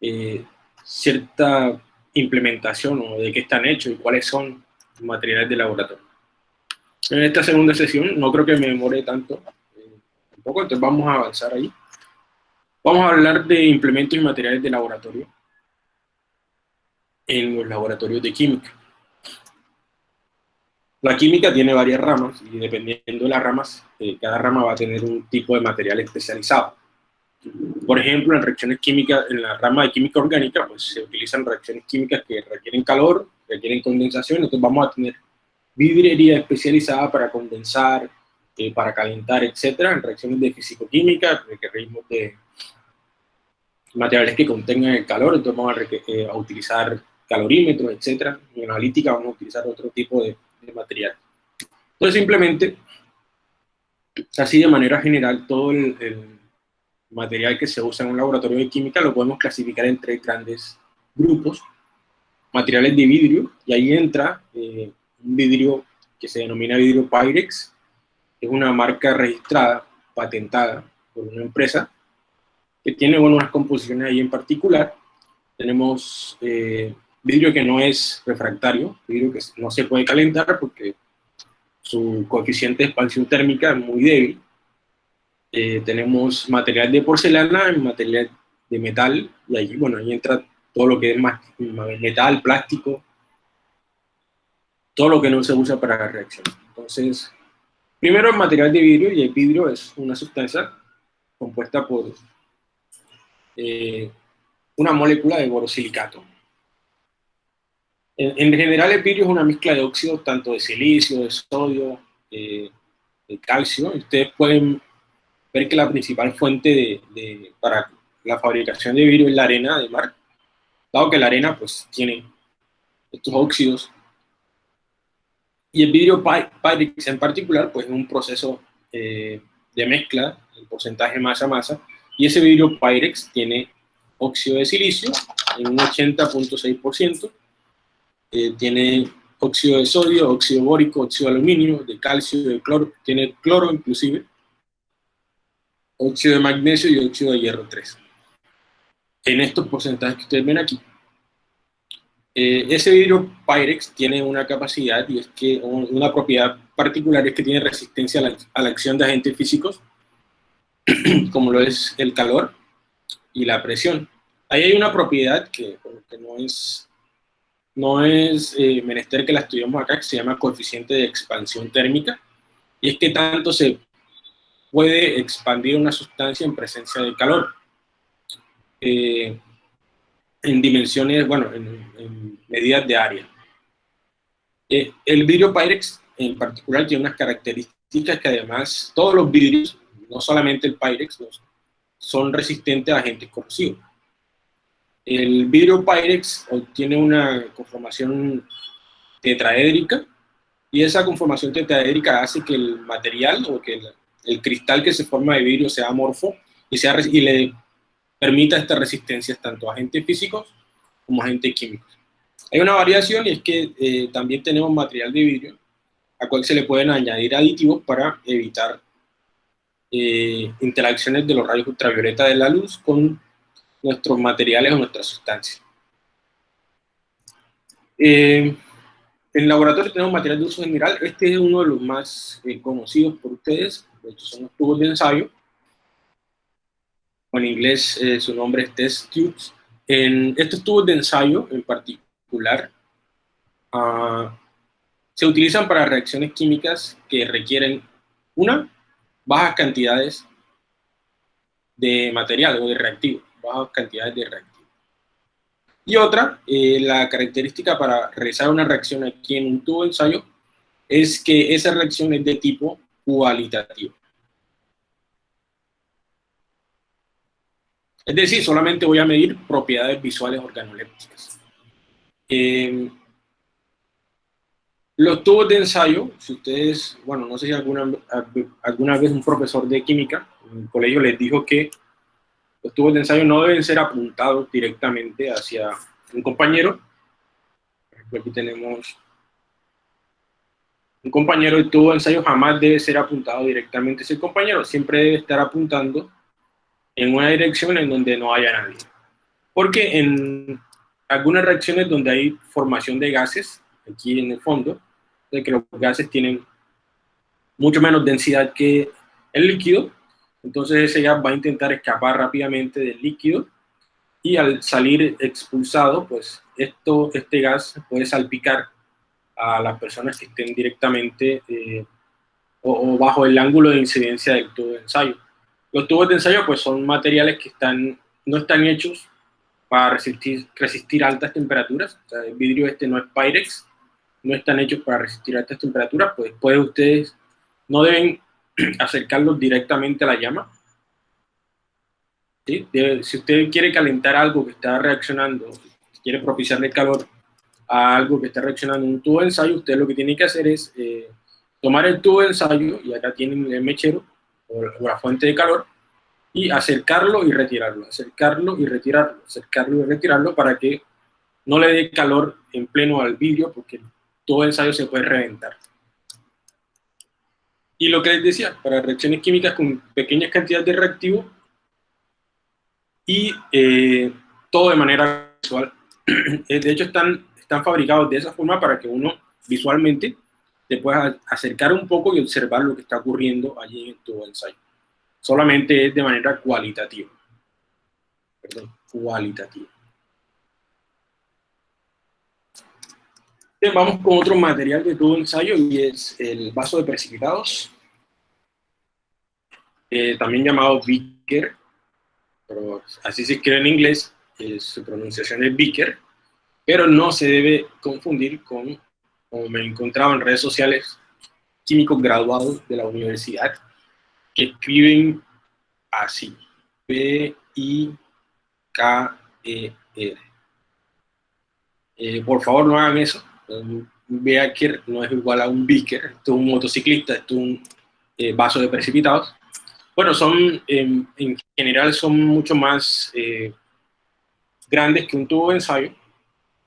eh, cierta implementación o de qué están hechos y cuáles son los materiales de laboratorio. En esta segunda sesión no creo que me demore tanto, eh, tampoco, entonces vamos a avanzar ahí. Vamos a hablar de implementos y materiales de laboratorio en los laboratorios de química. La química tiene varias ramas y dependiendo de las ramas, eh, cada rama va a tener un tipo de material especializado. Por ejemplo, en reacciones químicas, en la rama de química orgánica, pues se utilizan reacciones químicas que requieren calor, requieren condensación, entonces vamos a tener vidriería especializada para condensar, eh, para calentar, etcétera, en reacciones de fisicoquímica, requerimos de materiales que contengan el calor, entonces vamos a, eh, utilizar calorímetros, etcétera. En analítica vamos a utilizar otro tipo de, material. Entonces simplemente, así de manera general, todo el, material que se usa en un laboratorio de química lo podemos clasificar en tres grandes grupos. Materiales de vidrio, y ahí entra eh, un vidrio que se denomina vidrio Pyrex, es una marca registrada, patentada por una empresa, que tiene bueno, unas composiciones ahí en particular. Tenemos eh, vidrio que no es refractario, vidrio que no se puede calentar porque su coeficiente de expansión térmica es muy débil. Eh, tenemos material de porcelana, material de metal, y ahí, bueno, ahí entra todo lo que es más, metal, plástico, todo lo que no se usa para la reacción. Entonces, primero el material de vidrio, y el vidrio es una sustancia compuesta por eh, una molécula de borosilicato. En, en, general el vidrio es una mezcla de óxidos, tanto de silicio, de sodio, eh, de calcio. Ustedes pueden ver que la principal fuente de, para la fabricación de vidrio es la arena de mar, dado que la arena pues tiene estos óxidos. Y el vidrio Pyrex en particular, pues es un proceso eh, de mezcla, el porcentaje masa-masa, y ese vidrio Pyrex tiene óxido de silicio en un 80.6%, eh, tiene óxido de sodio, óxido bórico, óxido de aluminio, de calcio, de cloro, tiene cloro inclusive, óxido de magnesio y óxido de hierro 3. En estos porcentajes que ustedes ven aquí, eh, ese vidrio Pyrex tiene una capacidad y es que una propiedad particular es que tiene resistencia a la, acción de agentes físicos, como lo es el calor y la presión. Ahí hay una propiedad que, no es, no es eh, menester que la estudiamos acá, que se llama coeficiente de expansión térmica, y es que tanto se puede expandir una sustancia en presencia de calor. Eh, en dimensiones, bueno, en, medidas de área. Eh, el vidrio Pyrex en particular tiene unas características que además todos los vidrios, no solamente el Pyrex, son resistentes a agentes corrosivos. El vidrio Pyrex tiene una conformación tetraédrica y esa conformación tetraédrica hace que el material o que el, cristal que se forma de vidrio sea amorfo y, sea, y le permita estas resistencias tanto a agentes físicos como a agentes químicos. Hay una variación y es que eh, también tenemos material de vidrio a cual se le pueden añadir aditivos para evitar eh, interacciones de los rayos ultravioleta de la luz con nuestros materiales o nuestras sustancias. Eh, en el laboratorio tenemos material de uso general. Este es uno de los más conocidos por ustedes. Estos son los tubos de ensayo en inglés eh, su nombre es test tubes. En estos tubos de ensayo en particular, ah, se utilizan para reacciones químicas que requieren, una, bajas cantidades de material o de reactivo, bajas cantidades de reactivo. Y otra, eh, la característica para realizar una reacción aquí en un tubo de ensayo es que esa reacción es de tipo cualitativo. Es decir, solamente voy a medir propiedades visuales organolépticas. Eh, los tubos de ensayo, si ustedes, bueno, no sé si alguna, alguna vez un profesor de química en el colegio les dijo que los tubos de ensayo no deben ser apuntados directamente hacia un compañero. Por ejemplo, aquí tenemos un compañero de tubo de ensayo jamás debe ser apuntado directamente hacia el compañero, siempre debe estar apuntando en una dirección en donde no haya nadie. Porque en algunas reacciones donde hay formación de gases, aquí en el fondo, de que los gases tienen mucho menos densidad que el líquido, entonces ese gas va a intentar escapar rápidamente del líquido y al salir expulsado, pues esto, este gas puede salpicar a las personas que estén directamente eh, o, bajo el ángulo de incidencia del tubo de ensayo. Los tubos de ensayo pues son materiales que están, no están hechos para resistir, resistir altas temperaturas. el vidrio este no es Pyrex, no están hechos para resistir a estas temperaturas, pues puede ustedes, no deben acercarlos directamente a la llama. si usted quiere calentar algo que está reaccionando, quiere propiciarle calor a algo que está reaccionando en un tubo de ensayo, usted lo que tiene que hacer es eh, tomar el tubo de ensayo, y acá tienen el mechero, o la fuente de calor, y acercarlo y retirarlo, acercarlo y retirarlo, acercarlo y retirarlo para que no le dé calor en pleno al vidrio porque todo el ensayo se puede reventar. Y lo que les decía, para reacciones químicas con pequeñas cantidades de reactivo y eh, todo de manera visual. Eh, de hecho, están, están fabricados de esa forma para que uno visualmente te pueda acercar un poco y observar lo que está ocurriendo allí en tu ensayo. Solamente es de manera cualitativa. Perdón, cualitativa. Vamos con otro material de todo ensayo y es el vaso de precipitados, eh, también llamado beaker, pero así se escribe en inglés, su pronunciación es beaker, pero no se debe confundir con, como me he encontrado en redes sociales, químicos graduados de la universidad, que escriben así, B-I-K-E-R. Eh, por favor, no hagan eso, un beaker no es igual a un beaker, esto es un motociclista, esto es un eh, vaso de precipitados. Bueno, son, en general son mucho más eh, grandes que un tubo de ensayo.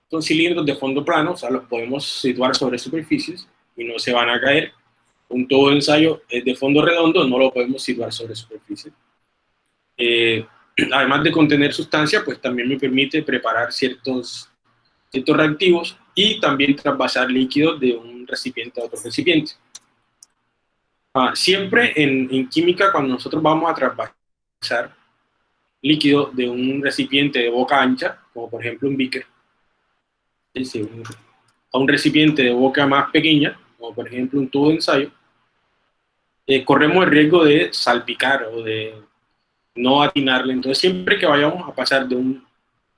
Son cilindros de fondo plano, o sea, los podemos situar sobre superficies y no se van a caer. Un tubo de ensayo es de fondo redondo, no lo podemos situar sobre superficie. Eh, además de contener sustancia, pues también me permite preparar ciertos, ciertos reactivos y también trasvasar líquidos de un recipiente a otro recipiente. Ah, siempre en, en, química, cuando nosotros vamos a trasvasar líquido de un recipiente de boca ancha, como por ejemplo un beaker, a un recipiente de boca más pequeña, como por ejemplo un tubo de ensayo, eh, corremos el riesgo de salpicar o de no atinarle. Entonces, siempre que vayamos a pasar de un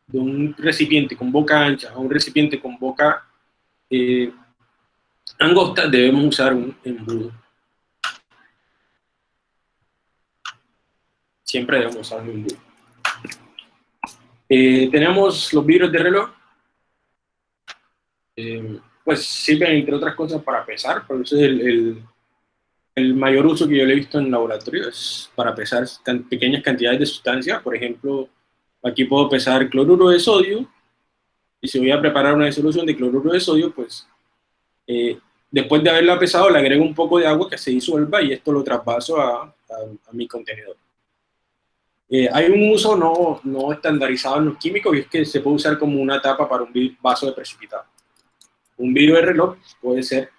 de un recipiente con boca ancha a un recipiente con boca eh, angosta, debemos usar un embudo. Siempre debemos usar un embudo. Eh, tenemos los vidrios de reloj. Eh, pues sirven, entre otras cosas, para pesar. Por eso es el, el, mayor uso que yo le he visto en laboratorio, es para pesar pequeñas cantidades de sustancia. Por ejemplo, Aquí puedo pesar cloruro de sodio, y si voy a preparar una disolución de cloruro de sodio, pues eh, después de haberla pesado le agrego un poco de agua que se disuelva y esto lo traspaso a, mi contenedor. Eh, hay un uso no, no, estandarizado en los químicos y es que se puede usar como una tapa para un vaso de precipitado. Un vidrio de reloj puede ser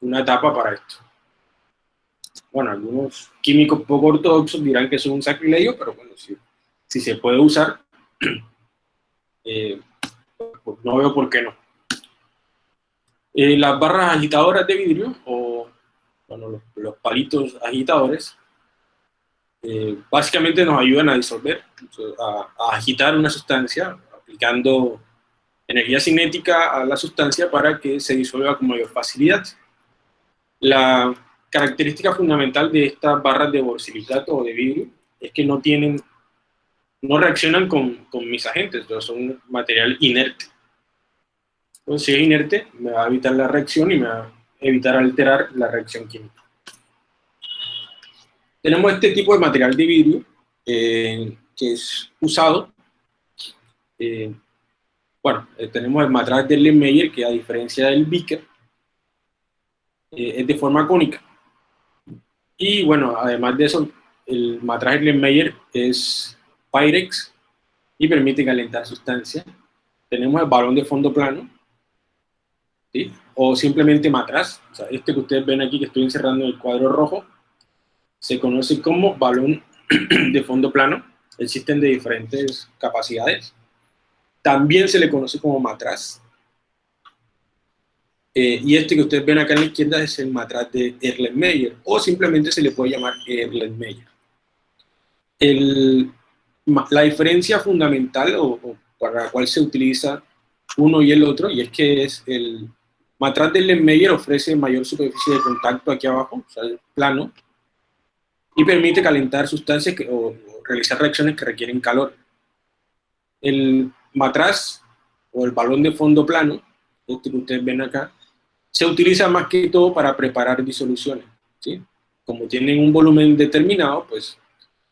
una tapa para esto. Bueno, algunos químicos poco ortodoxos dirán que es un sacrilegio, pero bueno, si, si se puede usar, eh, pues no veo por qué no. Eh, las barras agitadoras de vidrio, o bueno, los, palitos agitadores, eh, básicamente nos ayudan a disolver, a, agitar una sustancia, aplicando energía cinética a la sustancia para que se disuelva con mayor facilidad. La característica fundamental de estas barras de borsilicato o de vidrio es que no tienen no reaccionan con, con mis agentes, entonces son material inerte. Entonces, si es inerte, me va a evitar la reacción y me va a evitar alterar la reacción química. Tenemos este tipo de material de vidrio eh, que es usado. Eh, bueno, eh, tenemos el matraz de Erlenmeyer, que a diferencia del Beaker, es de forma cónica. Y bueno, además de eso, el matraz Erlenmeyer es Pyrex y permite calentar sustancia. Tenemos el balón de fondo plano, ¿sí? o simplemente matraz. O sea, este que ustedes ven aquí que estoy encerrando en el cuadro rojo, se conoce como balón de fondo plano. Existen de diferentes capacidades. También se le conoce como matraz. Eh, y este que ustedes ven acá en la izquierda es el matraz de Erlenmeyer, o simplemente se le puede llamar Erlenmeyer. El, la diferencia fundamental o, para la cual se utiliza uno y el otro, y es que es el, matraz del Lemmeyer ofrece mayor superficie de contacto aquí abajo, o sea, plano, y permite calentar sustancias que, o, realizar reacciones que requieren calor. El matraz o el balón de fondo plano, este que ustedes ven acá, se utiliza más que todo para preparar disoluciones. ¿sí? Como tienen un volumen determinado, pues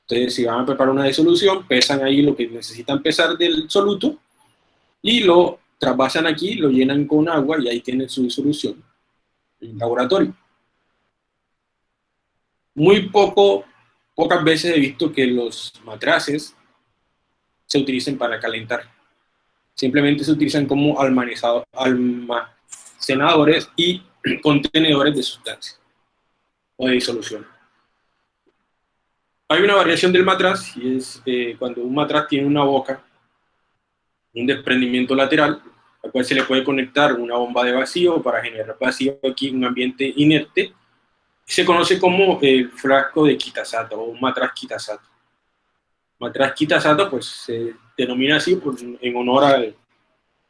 ustedes si van a preparar una disolución, pesan ahí lo que necesitan pesar del soluto y lo trasvasan aquí, lo llenan con agua y ahí tienen su disolución en laboratorio. Muy poco, pocas veces he visto que los matraces se utilicen para calentar. Simplemente se utilizan como almacenadores y contenedores de sustancias o de disolución. Hay una variación del matraz y es eh, cuando un matraz tiene una boca, un desprendimiento lateral, al cual se le puede conectar una bomba de vacío para generar vacío aquí en un ambiente inerte, se conoce como el frasco de Kitasato o un matraz Kitasato. Matraz Kitasato pues se denomina así en honor al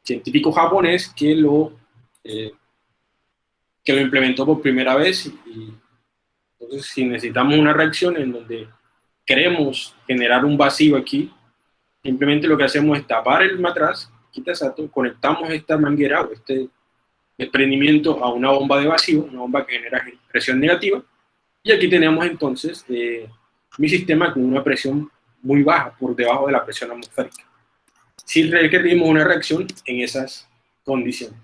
científico japonés que lo, eh, que lo implementó por primera vez y entonces si necesitamos una reacción en donde queremos generar un vacío aquí, simplemente lo que hacemos es tapar el matraz, Kitasato, conectamos esta manguera o este desprendimiento a una bomba de vacío, una bomba que genera presión negativa, y aquí tenemos entonces eh, mi sistema con una presión muy baja, por debajo de la presión atmosférica. Si requerimos una reacción en esas condiciones.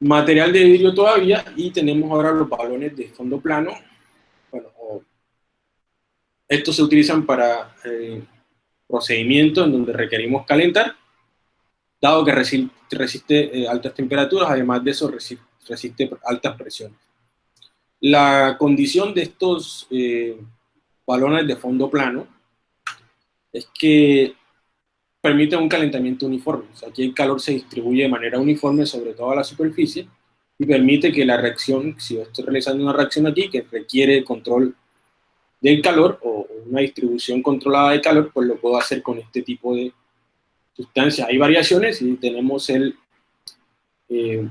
Material de vidrio todavía, y tenemos ahora los balones de fondo plano. Estos se utilizan para eh, procedimientos en donde requerimos calentar, dado que resiste, resiste eh, altas temperaturas, además de eso resiste, resiste, altas presiones. La condición de estos eh, balones de fondo plano es que permiten un calentamiento uniforme. O sea, aquí el calor se distribuye de manera uniforme sobre toda la superficie y permite que la reacción, si yo estoy realizando una reacción aquí que requiere control del calor o una distribución controlada de calor, pues lo puedo hacer con este tipo de sustancias. Hay variaciones y tenemos el eh,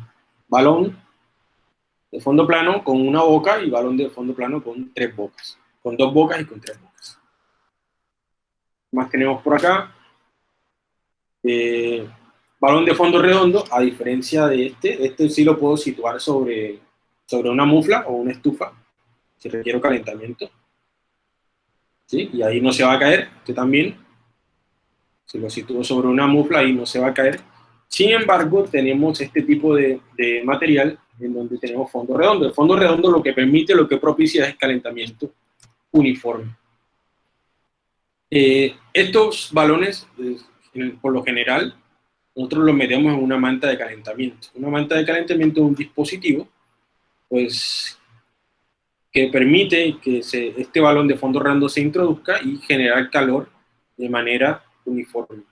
balón de fondo plano con una boca y balón de fondo plano con tres bocas, con dos bocas y con tres bocas. Más tenemos por acá. Eh, balón de fondo redondo, a diferencia de este, este sí lo puedo situar sobre, sobre una mufla o una estufa, si requiero calentamiento. ¿Sí? Y ahí no se va a caer, este también, si lo sitúo sobre una mufla, ahí no se va a caer. Sin embargo, tenemos este tipo de, de material en donde tenemos fondo redondo. El fondo redondo lo que permite, lo que propicia es calentamiento uniforme. Eh, estos balones, por lo general, nosotros los metemos en una manta de calentamiento. Una manta de calentamiento es un dispositivo, pues, que permite que este balón de fondo redondo se introduzca y generar calor de manera uniforme.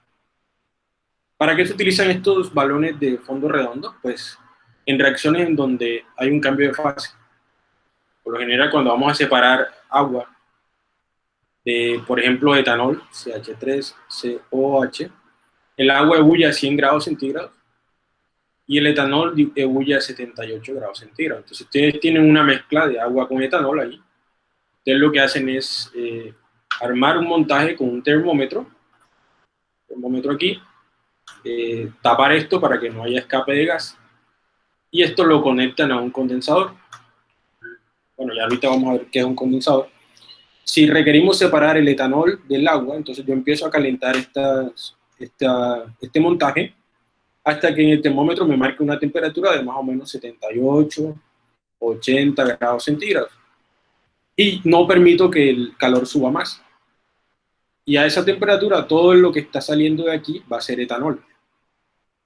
¿Para qué se utilizan estos balones de fondo redondo? Pues en reacciones en donde hay un cambio de fase. Por lo general, cuando vamos a separar agua de, por ejemplo, etanol, CH3COH, el agua ebulle a 100 grados centígrados y el etanol ebulle a 78 grados centígrados. Entonces, ustedes tienen una mezcla de agua con etanol ahí. Ustedes lo que hacen es eh, armar un montaje con un termómetro termómetro aquí, eh, tapar esto para que no haya escape de gas, y esto lo conectan a un condensador. Bueno, ya ahorita vamos a ver qué es un condensador. Si requerimos separar el etanol del agua, entonces yo empiezo a calentar esta, este montaje hasta que en el termómetro me marque una temperatura de más o menos 78, 80 grados centígrados. Y no permito que el calor suba más. Y a esa temperatura todo lo que está saliendo de aquí va a ser etanol.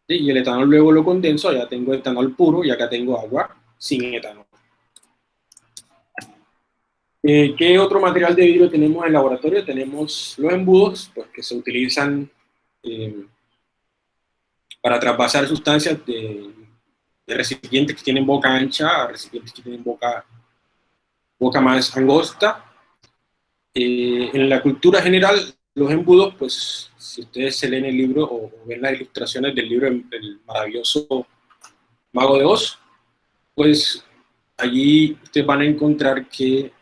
Y el etanol luego lo condenso, allá tengo etanol puro y acá tengo agua sin etanol. Eh, ¿Qué otro material de vidrio tenemos en el laboratorio? Tenemos los embudos, pues, que se utilizan eh, para traspasar sustancias de, recipientes que tienen boca ancha a recipientes que tienen boca, boca más angosta. Eh, en la cultura general, los embudos, pues si ustedes se leen el libro o ven las ilustraciones del libro, el maravilloso Mago de Oz, pues allí ustedes van a encontrar que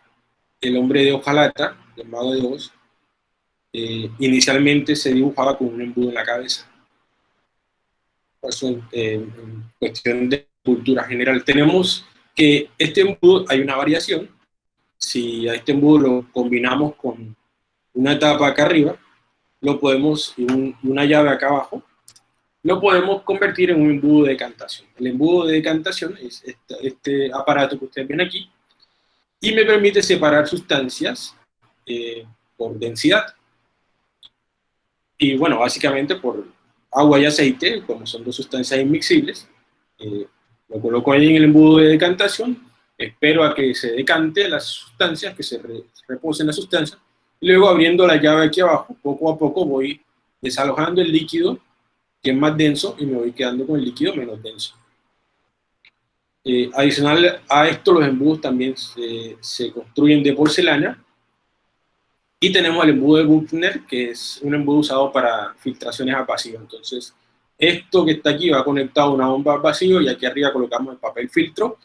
el hombre de hojalata, el Mago de Oz, eh, inicialmente se dibujaba con un embudo en la cabeza. En, en cuestión de cultura general. Tenemos que este embudo, hay una variación, si a este embudo lo combinamos con una tapa acá arriba, lo podemos, y, una llave acá abajo, lo podemos convertir en un embudo de decantación. El embudo de decantación es este, aparato que ustedes ven aquí, y me permite separar sustancias eh, por densidad. Y bueno, básicamente por agua y aceite, como son dos sustancias inmixibles, eh, lo coloco ahí en el embudo de decantación, espero a que se decante las sustancias, que se reposen las sustancias, y luego abriendo la llave aquí abajo, poco a poco voy desalojando el líquido que es más denso y me voy quedando con el líquido menos denso. Eh, adicional a esto, los embudos también se, se, construyen de porcelana y tenemos el embudo de Buchner, que es un embudo usado para filtraciones a vacío. Entonces, esto que está aquí va conectado a una bomba a vacío y aquí arriba colocamos el papel filtro.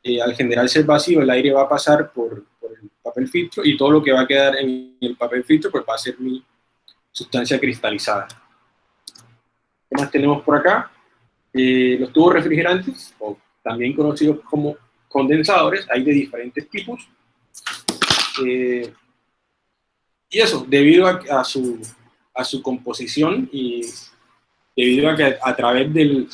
Eh, al generarse el vacío, el aire va a pasar por, por el papel filtro y todo lo que va a quedar en el papel filtro pues va a ser mi sustancia cristalizada. ¿Qué más tenemos por acá? Eh, los tubos refrigerantes, o también conocidos como condensadores, hay de diferentes tipos. Eh, y eso, debido a, su, a su composición y debido a que a, través del,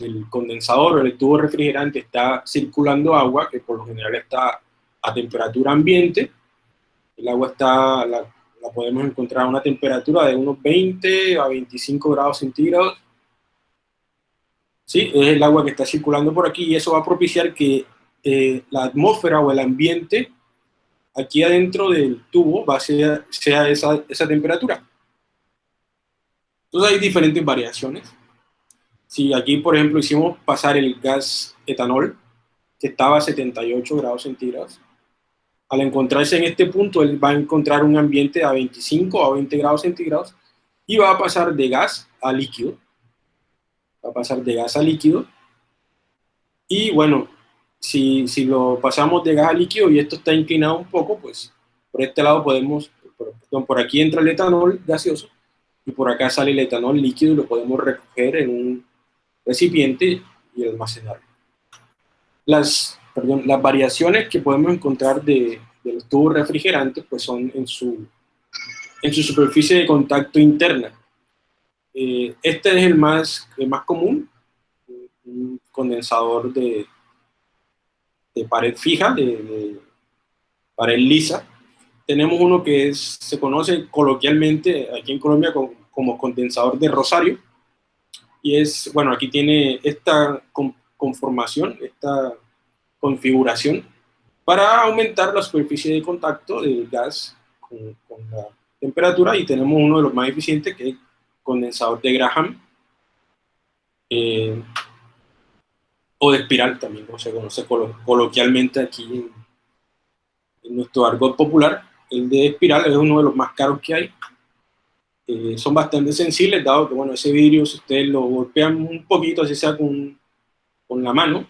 del condensador o el tubo refrigerante está circulando agua, que por lo general está a temperatura ambiente. El agua está, la, podemos encontrar a una temperatura de unos 20 a 25 grados centígrados. ¿Sí? Es el agua que está circulando por aquí y eso va a propiciar que eh, la atmósfera o el ambiente aquí adentro del tubo va a ser, esa, esa temperatura. Entonces hay diferentes variaciones. Si aquí, por ejemplo, hicimos pasar el gas etanol, que estaba a 78 grados centígrados, al encontrarse en este punto, él va a encontrar un ambiente a 25 a 20 grados centígrados y va a pasar de gas a líquido. Va a pasar de gas a líquido. Y bueno, si, si lo pasamos de gas a líquido y esto está inclinado un poco, pues por este lado podemos, por, por aquí entra el etanol gaseoso y por acá sale el etanol líquido y lo podemos recoger en un recipiente y almacenar. Las perdón, las variaciones que podemos encontrar de, de, los tubos refrigerantes pues son en su, en su superficie de contacto interna. Eh, este es el más, el más común, un condensador de, de pared fija, de, pared lisa. Tenemos uno que se conoce coloquialmente aquí en Colombia como, condensador de rosario, y es, bueno, aquí tiene esta conformación, esta configuración para aumentar la superficie de contacto del gas con, la temperatura. Y tenemos uno de los más eficientes que es condensador de Graham. Eh, o de espiral también, como se conoce coloquialmente aquí en, en, nuestro argot popular. El de espiral es uno de los más caros que hay. Eh, son bastante sensibles, dado que bueno, ese vidrio, si ustedes lo golpean un poquito, así sea con, con la mano,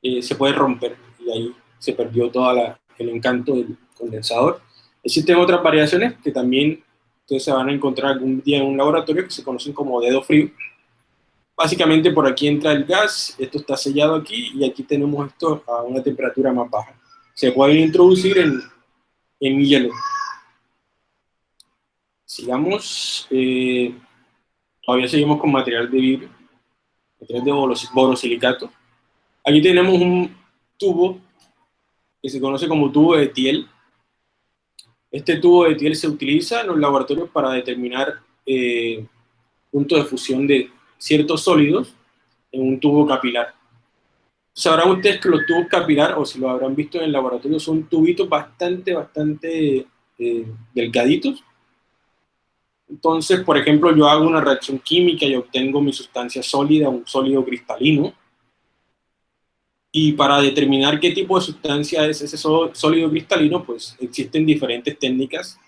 eh, se puede romper y ahí se perdió todo el encanto del condensador. Existen otras variaciones que también ustedes se van a encontrar algún día en un laboratorio que se conocen como dedo frío. Básicamente por aquí entra el gas, esto está sellado aquí y aquí tenemos esto a una temperatura más baja. Se pueden introducir en, en hielo. Sigamos, eh, todavía seguimos con material de vidrio, material de borosilicato. Aquí tenemos un tubo que se conoce como tubo de Thiel. Este tubo de Thiel se utiliza en los laboratorios para determinar eh, puntos de fusión de ciertos sólidos en un tubo capilar. Sabrán ustedes que los tubos capilar, o si lo habrán visto en el laboratorio, son tubitos bastante, bastante eh, delgaditos. Entonces, por ejemplo, yo hago una reacción química y obtengo mi sustancia sólida, un sólido cristalino, y para determinar qué tipo de sustancia es ese sólido cristalino, pues existen diferentes técnicas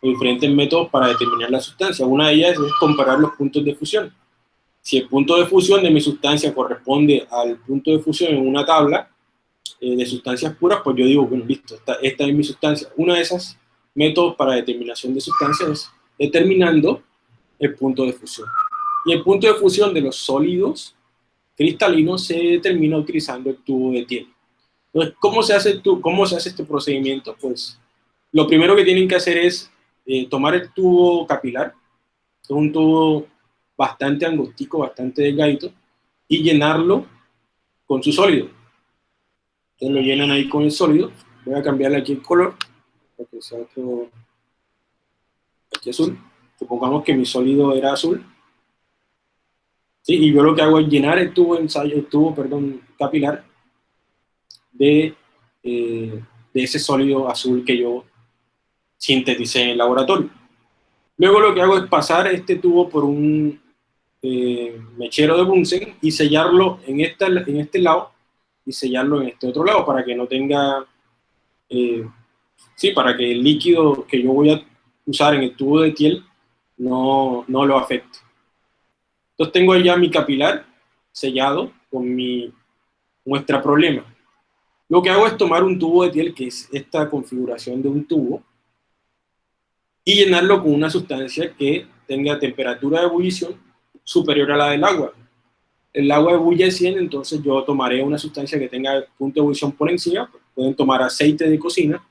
o diferentes métodos para determinar la sustancia. Una de ellas es comparar los puntos de fusión. Si el punto de fusión de mi sustancia corresponde al punto de fusión en una tabla eh, de sustancias puras, pues yo digo, bueno, listo, esta, esta es mi sustancia. Uno de esos métodos para determinación de sustancias es determinando el punto de fusión. Y el punto de fusión de los sólidos cristalinos se determina utilizando el tubo de Thiel. Entonces, ¿cómo se hace, cómo se hace este procedimiento? Pues lo primero que tienen que hacer es eh, tomar el tubo capilar, un tubo bastante angostico, bastante delgadito, y llenarlo con su sólido. Entonces lo llenan ahí con el sólido. Voy a cambiarle aquí el color, para que sea otro, aquí azul. Supongamos que mi sólido era azul. ¿Sí? Y yo lo que hago es llenar el tubo, ensayo, el tubo perdón, capilar de, eh, de ese sólido azul que yo sinteticé en el laboratorio. Luego lo que hago es pasar este tubo por un eh, mechero de Bunsen y sellarlo en, esta, en este lado y sellarlo en este otro lado para que no tenga, eh, sí, para que el líquido que yo voy a usar en el tubo de Tiel no, no lo afecte. Entonces tengo ya mi capilar sellado con mi muestra problema. Lo que hago es tomar un tubo de Tiel, que es esta configuración de un tubo, y llenarlo con una sustancia que tenga temperatura de ebullición superior a la del agua. El agua ebulle 100, entonces yo tomaré una sustancia que tenga punto de ebullición por encima, pueden tomar aceite de cocina,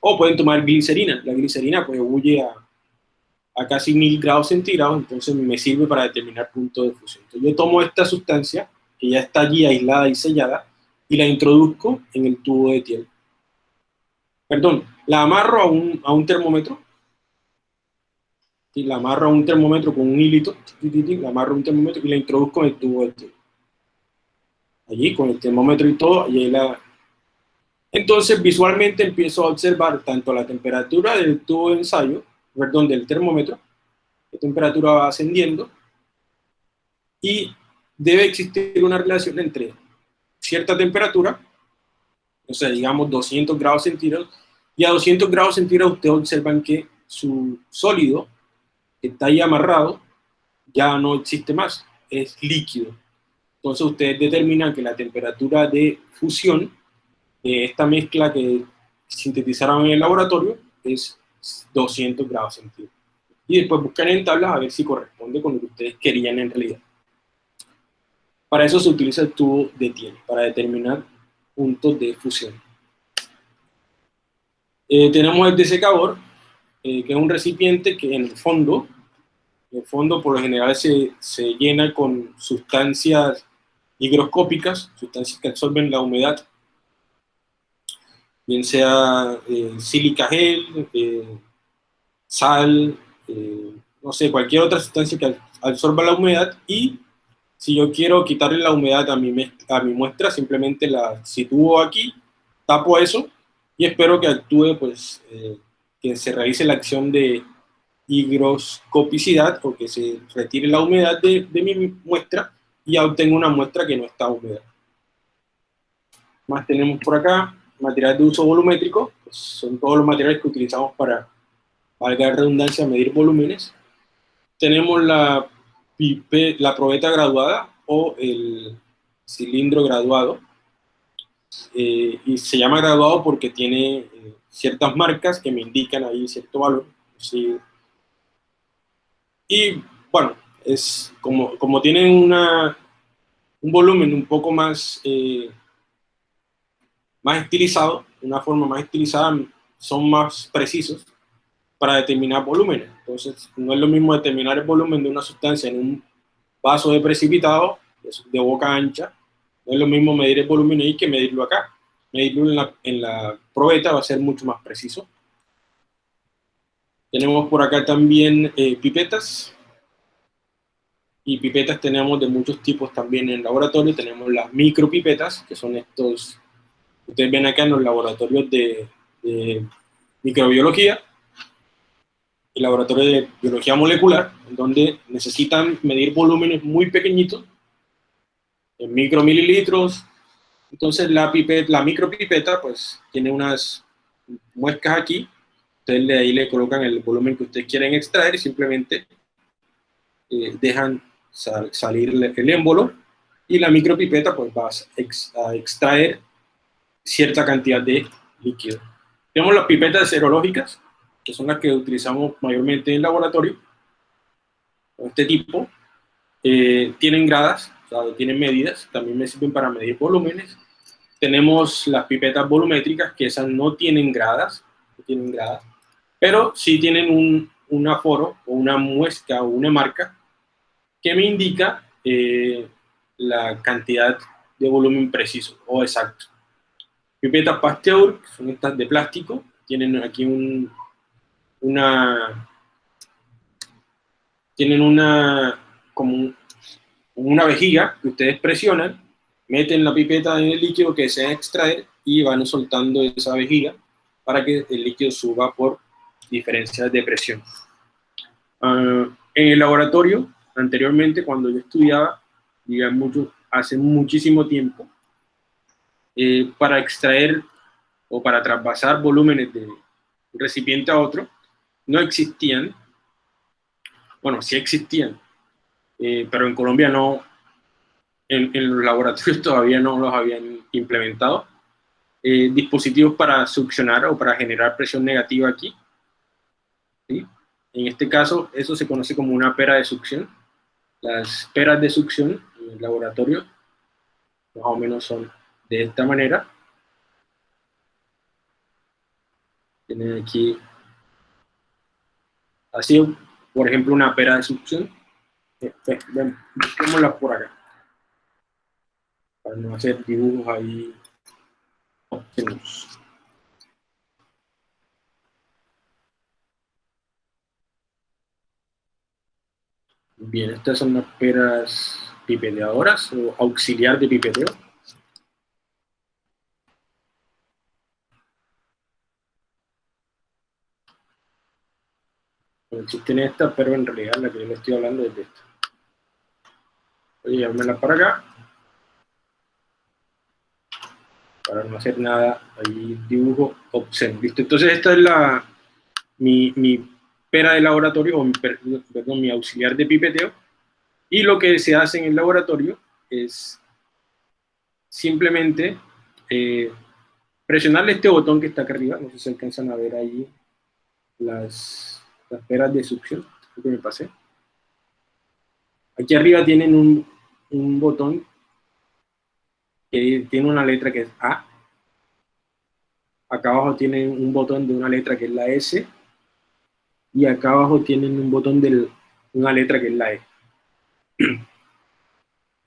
o pueden tomar glicerina. La glicerina pues ebulle a, a casi 1000 grados centígrados, entonces me sirve para determinar punto de fusión. Entonces yo tomo esta sustancia, que ya está allí aislada y sellada, y la introduzco en el tubo de Tiel. Perdón, la amarro a un, a un termómetro, y la amarro a un termómetro con un hilito, la amarro a un termómetro y la introduzco en el tubo Tiel. Allí, con el termómetro y todo, y ahí la... Entonces, visualmente empiezo a observar tanto la temperatura del tubo de ensayo, perdón, del termómetro, la temperatura va ascendiendo, y debe existir una relación entre cierta temperatura, o sea, digamos 200 grados centígrados, y a 200 grados centígrados ustedes observan que su sólido está ahí amarrado ya no existe más, es líquido. Entonces ustedes determinan que la temperatura de fusión de esta mezcla que sintetizaron en el laboratorio es 200 grados centígrados. Y después buscan en tablas a ver si corresponde con lo que ustedes querían en realidad. Para eso se utiliza el tubo de Thiel, para determinar puntos de fusión. Eh, tenemos el desecador, eh, que es un recipiente que en el fondo, en el fondo por lo general se, se llena con sustancias higroscópicas, sustancias que absorben la humedad, bien sea eh, sílica gel, eh, sal, no sé, cualquier otra sustancia que absorba la humedad y si yo quiero quitarle la humedad a mi, a mi muestra, simplemente la sitúo aquí, tapo eso y espero que actúe, pues, eh, que se realice la acción de higroscopicidad o que se retire la humedad de, de mi muestra y obtengo una muestra que no está húmeda. Más tenemos por acá, materiales de uso volumétrico, pues son todos los materiales que utilizamos para, valga la redundancia, medir volúmenes. Tenemos la la probeta graduada o el cilindro graduado. Eh, y se llama graduado porque tiene eh, ciertas marcas que me indican ahí cierto valor. Y bueno, es como, como tiene una, un volumen un poco más, eh, más estilizado, una forma más estilizada, son más precisos para determinar volúmenes. Entonces, no es lo mismo determinar el volumen de una sustancia en un vaso de precipitado de boca ancha, no es lo mismo medir el volumen ahí que medirlo acá. Medirlo en la, en la probeta va a ser mucho más preciso. Tenemos por acá también eh, pipetas. Y pipetas tenemos de muchos tipos también en el laboratorio. Tenemos las micropipetas, que son estos, ustedes ven acá en los laboratorios de, de microbiología el laboratorio de biología molecular, donde necesitan medir volúmenes muy pequeñitos, en micromililitros. Entonces la, pipeta, la micropipeta pues tiene unas muescas aquí, ustedes de ahí le colocan el volumen que ustedes quieren extraer y simplemente eh, dejan salir el émbolo y la micropipeta pues va a extraer cierta cantidad de líquido. Tenemos las pipetas serológicas, que son las que utilizamos mayormente en el laboratorio, este tipo, eh, tienen gradas, o sea, tienen medidas, también me sirven para medir volúmenes. Tenemos las pipetas volumétricas, que esas no tienen gradas, no tienen gradas, pero sí tienen un, un aforo o una muesca o una marca que me indica eh, la cantidad de volumen preciso o exacto. Pipetas Pasteur, que son estas de plástico, tienen aquí un, una, tienen una, como una vejiga que ustedes presionan, meten la pipeta en el líquido que desean extraer y van soltando esa vejiga para que el líquido suba por diferencias de presión. Ah, en el laboratorio, anteriormente, cuando yo estudiaba, digamos, hace muchísimo tiempo, eh, para extraer o para trasvasar volúmenes de un recipiente a otro, no existían, bueno, sí existían, eh, pero en Colombia no, en, los laboratorios todavía no los habían implementado, eh, dispositivos para succionar o para generar presión negativa aquí. ¿sí? En este caso, eso se conoce como una pera de succión. Las peras de succión en el laboratorio más o menos son de esta manera. Tienen aquí, así, por ejemplo, una pera de succión. Eh, busquémosla por acá. Para no hacer dibujos ahí. Bien, estas son las peras pipeteadoras o auxiliar de pipeteo. existen estas, pero en realidad la que yo le estoy hablando es de esta. Voy a llevármela para acá. Para no hacer nada, ahí dibujo obsceno. ¿Listo? Entonces esta es la, mi, mi pera de laboratorio, o mi, perdón, mi auxiliar de pipeteo, y lo que se hace en el laboratorio es simplemente eh, presionarle este botón que está acá arriba, no sé si alcanzan a ver ahí las, las peras de succión. Aquí arriba tienen un, un botón que tiene una letra que es A. Acá abajo tienen un botón de una letra que es la S y acá abajo tienen un botón de una letra que es la E.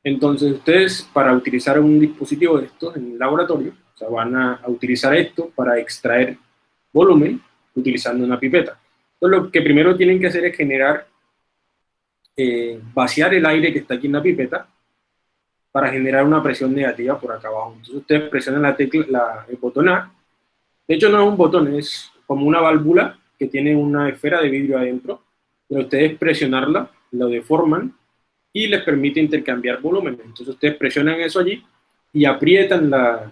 Entonces ustedes para utilizar un dispositivo de estos en el laboratorio, o van a, utilizar esto para extraer volumen utilizando una pipeta. Entonces lo que primero tienen que hacer es generar, eh, vaciar el aire que está aquí en la pipeta para generar una presión negativa por acá abajo. Entonces ustedes presionan la tecla, la, el botón A. De hecho no es un botón, es como una válvula que tiene una esfera de vidrio adentro, pero ustedes presionarla, lo deforman y les permite intercambiar volumen. Entonces ustedes presionan eso allí y aprietan la,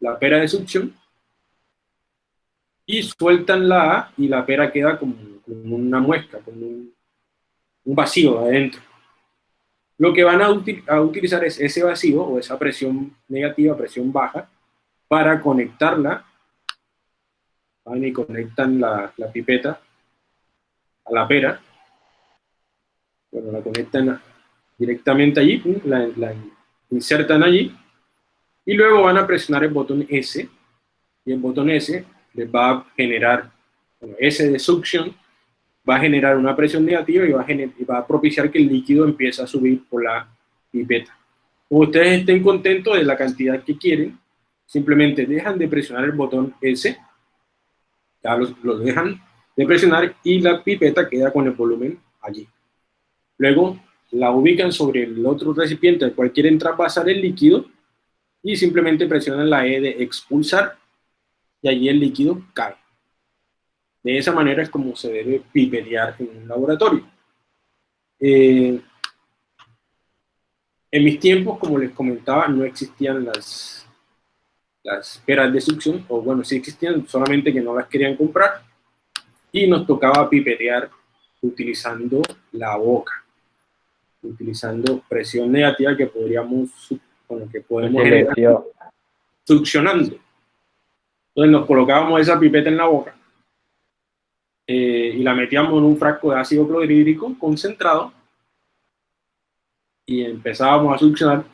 la pera de succión y sueltan la A y la pera queda como, una muesca, como un, un, vacío adentro. Lo que van a, a, utilizar es ese vacío o esa presión negativa, presión baja, para conectarla. Van y conectan la, pipeta a la pera, bueno, la conectan directamente allí, la, insertan allí, y luego van a presionar el botón S, y el botón S les va a generar, bueno, S de succión, va a generar una presión negativa y va a, va a propiciar que el líquido empiece a subir por la pipeta. Como ustedes estén contentos de la cantidad que quieren, simplemente dejan de presionar el botón S ya los, dejan de presionar y la pipeta queda con el volumen allí. Luego la ubican sobre el otro recipiente al cual quieren traspasar el líquido y simplemente presionan la E de expulsar y allí el líquido cae. De esa manera es como se debe pipetear en un laboratorio. Eh, en mis tiempos, como les comentaba, no existían las las peras de succión, o bueno, sí existían, solamente que no las querían comprar, y nos tocaba pipetear utilizando la boca. utilizando presión negativa que podríamos, bueno, que podemos generar succionando. Entonces nos colocábamos esa pipeta en la boca eh, y la metíamos en un frasco de ácido clorhídrico concentrado y empezábamos a succionar.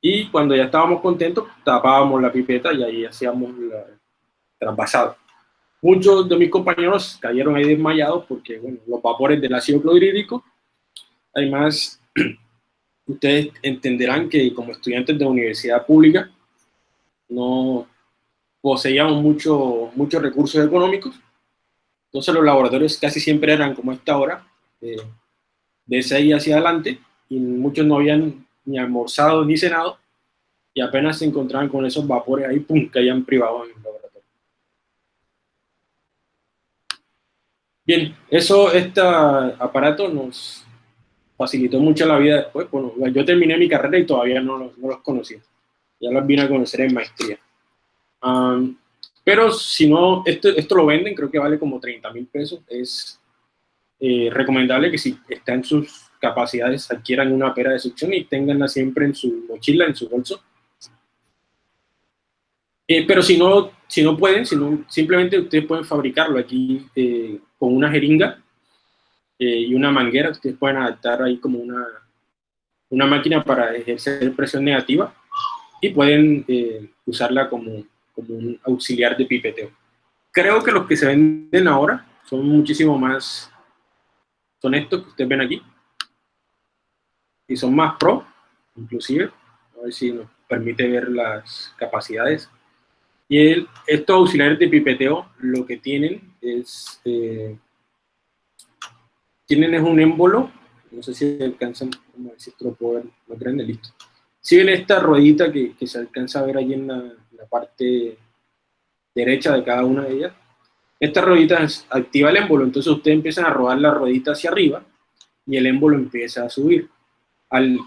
Y cuando ya estábamos contentos, tapábamos la pipeta y ahí hacíamos la trasvasado. Muchos de mis compañeros cayeron ahí desmayados porque bueno, los vapores del ácido clorhídrico, además, ustedes entenderán que como estudiantes de universidad pública no poseíamos mucho, muchos recursos económicos, entonces los laboratorios casi siempre eran como esta hora, eh, de 6 hacia adelante, y muchos no habían ni almorzado ni cenado, y apenas se encontraban con esos vapores ahí, pum, caían privados en el laboratorio. Bien, eso, este aparato nos facilitó mucho la vida después. Bueno, yo terminé mi carrera y todavía no los, no conocía. Ya los vine a conocer en maestría. Pero si no, esto, esto lo venden, creo que vale como 30 mil pesos. Es eh, recomendable que si está en sus capacidades adquieran una pera de succión y tenganla siempre en su mochila, en su bolso. Eh, pero si no, si no pueden, si simplemente ustedes pueden fabricarlo aquí eh, con una jeringa y una manguera, ustedes pueden adaptar ahí como una, una máquina para ejercer presión negativa y pueden usarla como, como un auxiliar de pipeteo. Creo que los que se venden ahora son muchísimo más son estos que ustedes ven aquí. Y son más pro, inclusive. A ver si nos permite ver las capacidades. Y el, estos auxiliares de pipeteo lo que tienen es... Eh, tienen es un émbolo. No sé si alcanzan, como decir, puedo ver grande, listo. Siguen esta ruedita que, que, se alcanza a ver ahí en la, la parte derecha de cada una de ellas esta ruedita activa el émbolo, entonces ustedes empiezan a rodar la ruedita hacia arriba y el émbolo empieza a subir. Al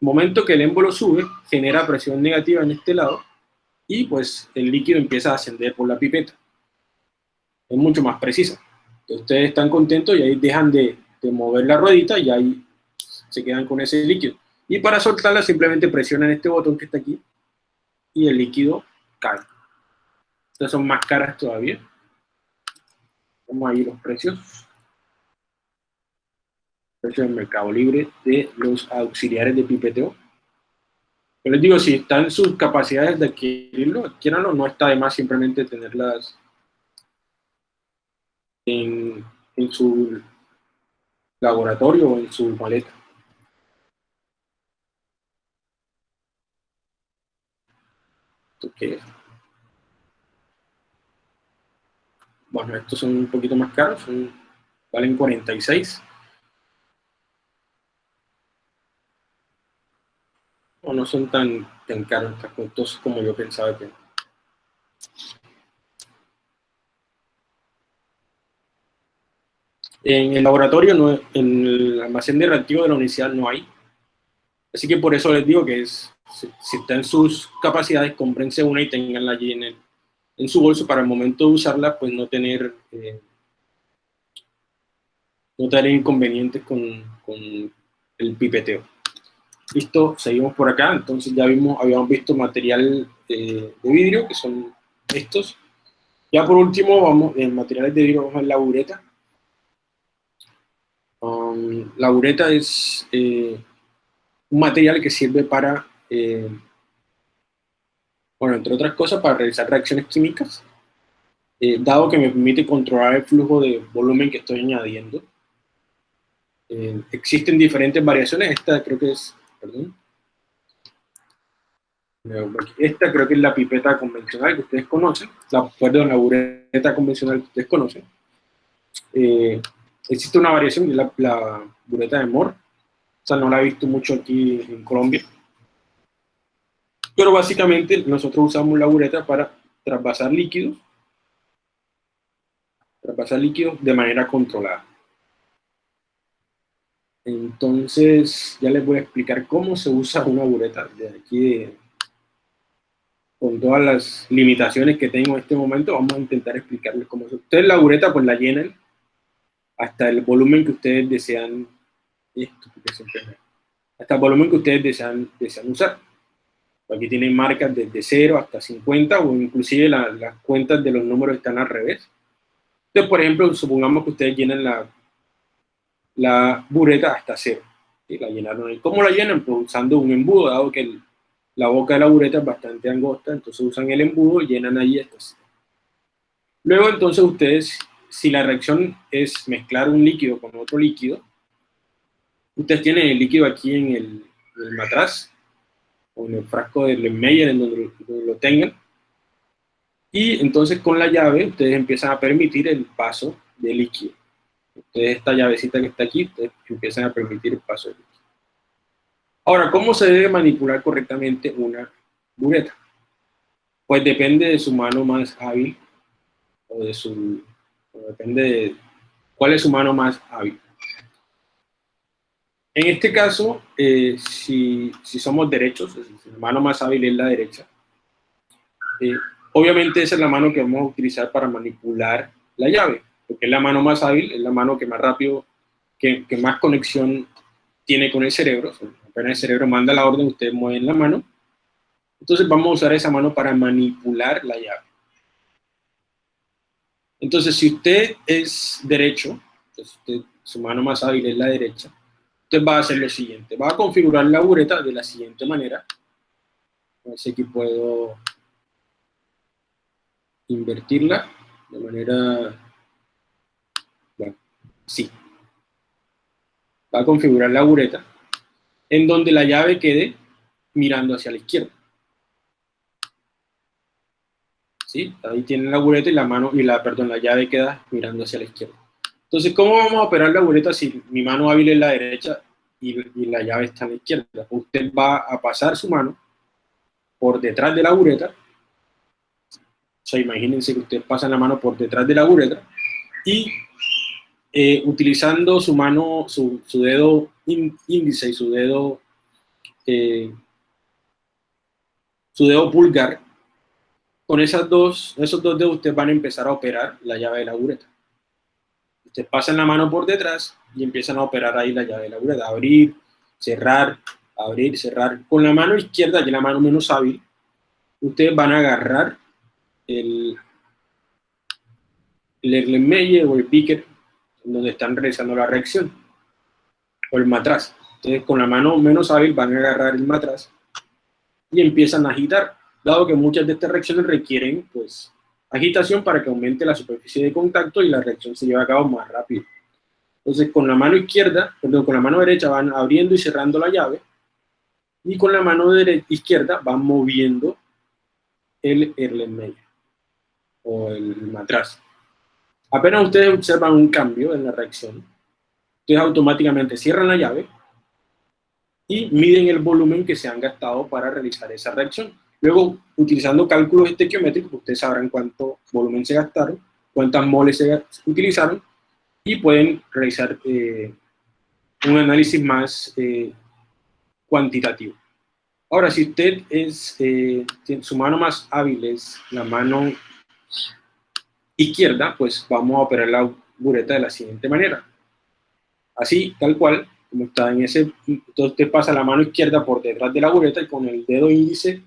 momento que el émbolo sube, genera presión negativa en este lado y pues el líquido empieza a ascender por la pipeta. Es mucho más precisa. Ustedes están contentos y ahí dejan de, de mover la ruedita y ahí se quedan con ese líquido. Y para soltarla simplemente presionan este botón que está aquí y el líquido cae. Estas son más caras todavía. Vamos ahí los precios. Precio del mercado libre de los auxiliares de pipeteo. Yo les digo, si están sus capacidades de adquirirlo, adquiéranlo, no está de más simplemente tenerlas en, en su laboratorio o en su maleta. ¿Esto Bueno, estos son un poquito más caros, valen 46. O no son tan, tan caros, tan costosos como yo pensaba que. En el laboratorio, no, en el almacén de reactivo de la universidad no hay. Así que por eso les digo que es, si, si está en sus capacidades, cómprense una y tenganla allí en el, en su bolso para el momento de usarla, pues no tener, eh, no tener inconvenientes con, el pipeteo. Listo, seguimos por acá, entonces ya vimos, habíamos visto material de vidrio, que son estos. Ya por último, vamos, en materiales de vidrio vamos a la bureta. Um, la bureta es eh, un material que sirve para eh, bueno, entre otras cosas, para realizar reacciones químicas, eh, dado que me permite controlar el flujo de volumen que estoy añadiendo. Eh, existen diferentes variaciones, esta creo que es, perdón, esta creo que es la pipeta convencional que ustedes conocen, la, perdón, la bureta convencional que ustedes conocen. Eh, existe una variación, que es la, la bureta de Moore, sea, no la he visto mucho aquí en Colombia, pero básicamente nosotros usamos la bureta para traspasar líquidos, traspasar líquidos de manera controlada. Entonces, ya les voy a explicar cómo se usa una bureta. De aquí, con todas las limitaciones que tengo en este momento, vamos a intentar explicarles cómo se Ustedes la bureta pues la llenan hasta el volumen que ustedes desean esto, hasta el volumen que ustedes desean, desean usar. Aquí tienen marcas desde 0 hasta 50 o inclusive las cuentas de los números están al revés. Entonces, por ejemplo, supongamos que ustedes llenan la, la bureta hasta 0. La llenaron ahí. ¿Cómo la llenan? Pues usando un embudo, dado que la boca de la bureta es bastante angosta, entonces usan el embudo y llenan ahí hasta 0. Luego, entonces, ustedes, si la reacción es mezclar un líquido con otro líquido, ustedes tienen el líquido aquí en el, en matraz, o en el frasco del Meyer, en donde, lo tengan. Y entonces con la llave ustedes empiezan a permitir el paso de líquido. Ustedes esta llavecita que está aquí, ustedes empiezan a permitir el paso de líquido. Ahora, ¿cómo se debe manipular correctamente una bureta? Pues depende de su mano más hábil, o de su, depende de cuál es su mano más hábil. En este caso, eh, si, somos derechos, si la mano más hábil es la derecha, eh, obviamente esa es la mano que vamos a utilizar para manipular la llave, porque es la mano más hábil, es la mano que más rápido, que, más conexión tiene con el cerebro. apenas el cerebro manda la orden, ustedes mueven la mano. Entonces vamos a usar esa mano para manipular la llave. Entonces, si usted es derecho, su mano más hábil es la derecha, entonces va a hacer lo siguiente, va a configurar la bureta de la siguiente manera. A ver si aquí puedo invertirla de manera... Bueno, sí. Va a configurar la bureta en donde la llave quede mirando hacia la izquierda. ¿Sí? Ahí tiene la bureta y la mano, y la, perdón, la llave queda mirando hacia la izquierda. Entonces, ¿cómo vamos a operar la bureta si mi mano hábil es la derecha y, la llave está a la izquierda? Usted va a pasar su mano por detrás de la bureta. O sea, imagínense que usted pasa la mano por detrás de la bureta y eh, utilizando su mano, su, dedo índice y su dedo, eh, su dedo pulgar, con esos dos dedos ustedes van a empezar a operar la llave de la bureta. Ustedes pasan la mano por detrás y empiezan a operar ahí la llave de la bureta. Abrir, cerrar, abrir, cerrar. Con la mano izquierda, que es la mano menos hábil, ustedes van a agarrar el, el Erlenmeyer o el Picker, donde están realizando la reacción, o el matraz. Entonces, con la mano menos hábil van a agarrar el matraz y empiezan a agitar, dado que muchas de estas reacciones requieren, pues, agitación para que aumente la superficie de contacto y la reacción se lleve a cabo más rápido. Entonces, con la mano izquierda, perdón, con la mano derecha van abriendo y cerrando la llave, y con la mano izquierda van moviendo el Erlenmeyer, o el matraz. Apenas ustedes observan un cambio en la reacción, ustedes automáticamente cierran la llave y miden el volumen que se han gastado para realizar esa reacción. Luego, utilizando cálculos estequiométricos, ustedes sabrán cuánto volumen se gastaron, cuántas moles se utilizaron, y pueden realizar eh, un análisis más eh, cuantitativo. Ahora, si usted es, eh, su mano más hábil es la mano izquierda, pues vamos a operar la bureta de la siguiente manera. Así, tal cual, como está en ese, entonces usted pasa la mano izquierda por detrás de la bureta y con el dedo índice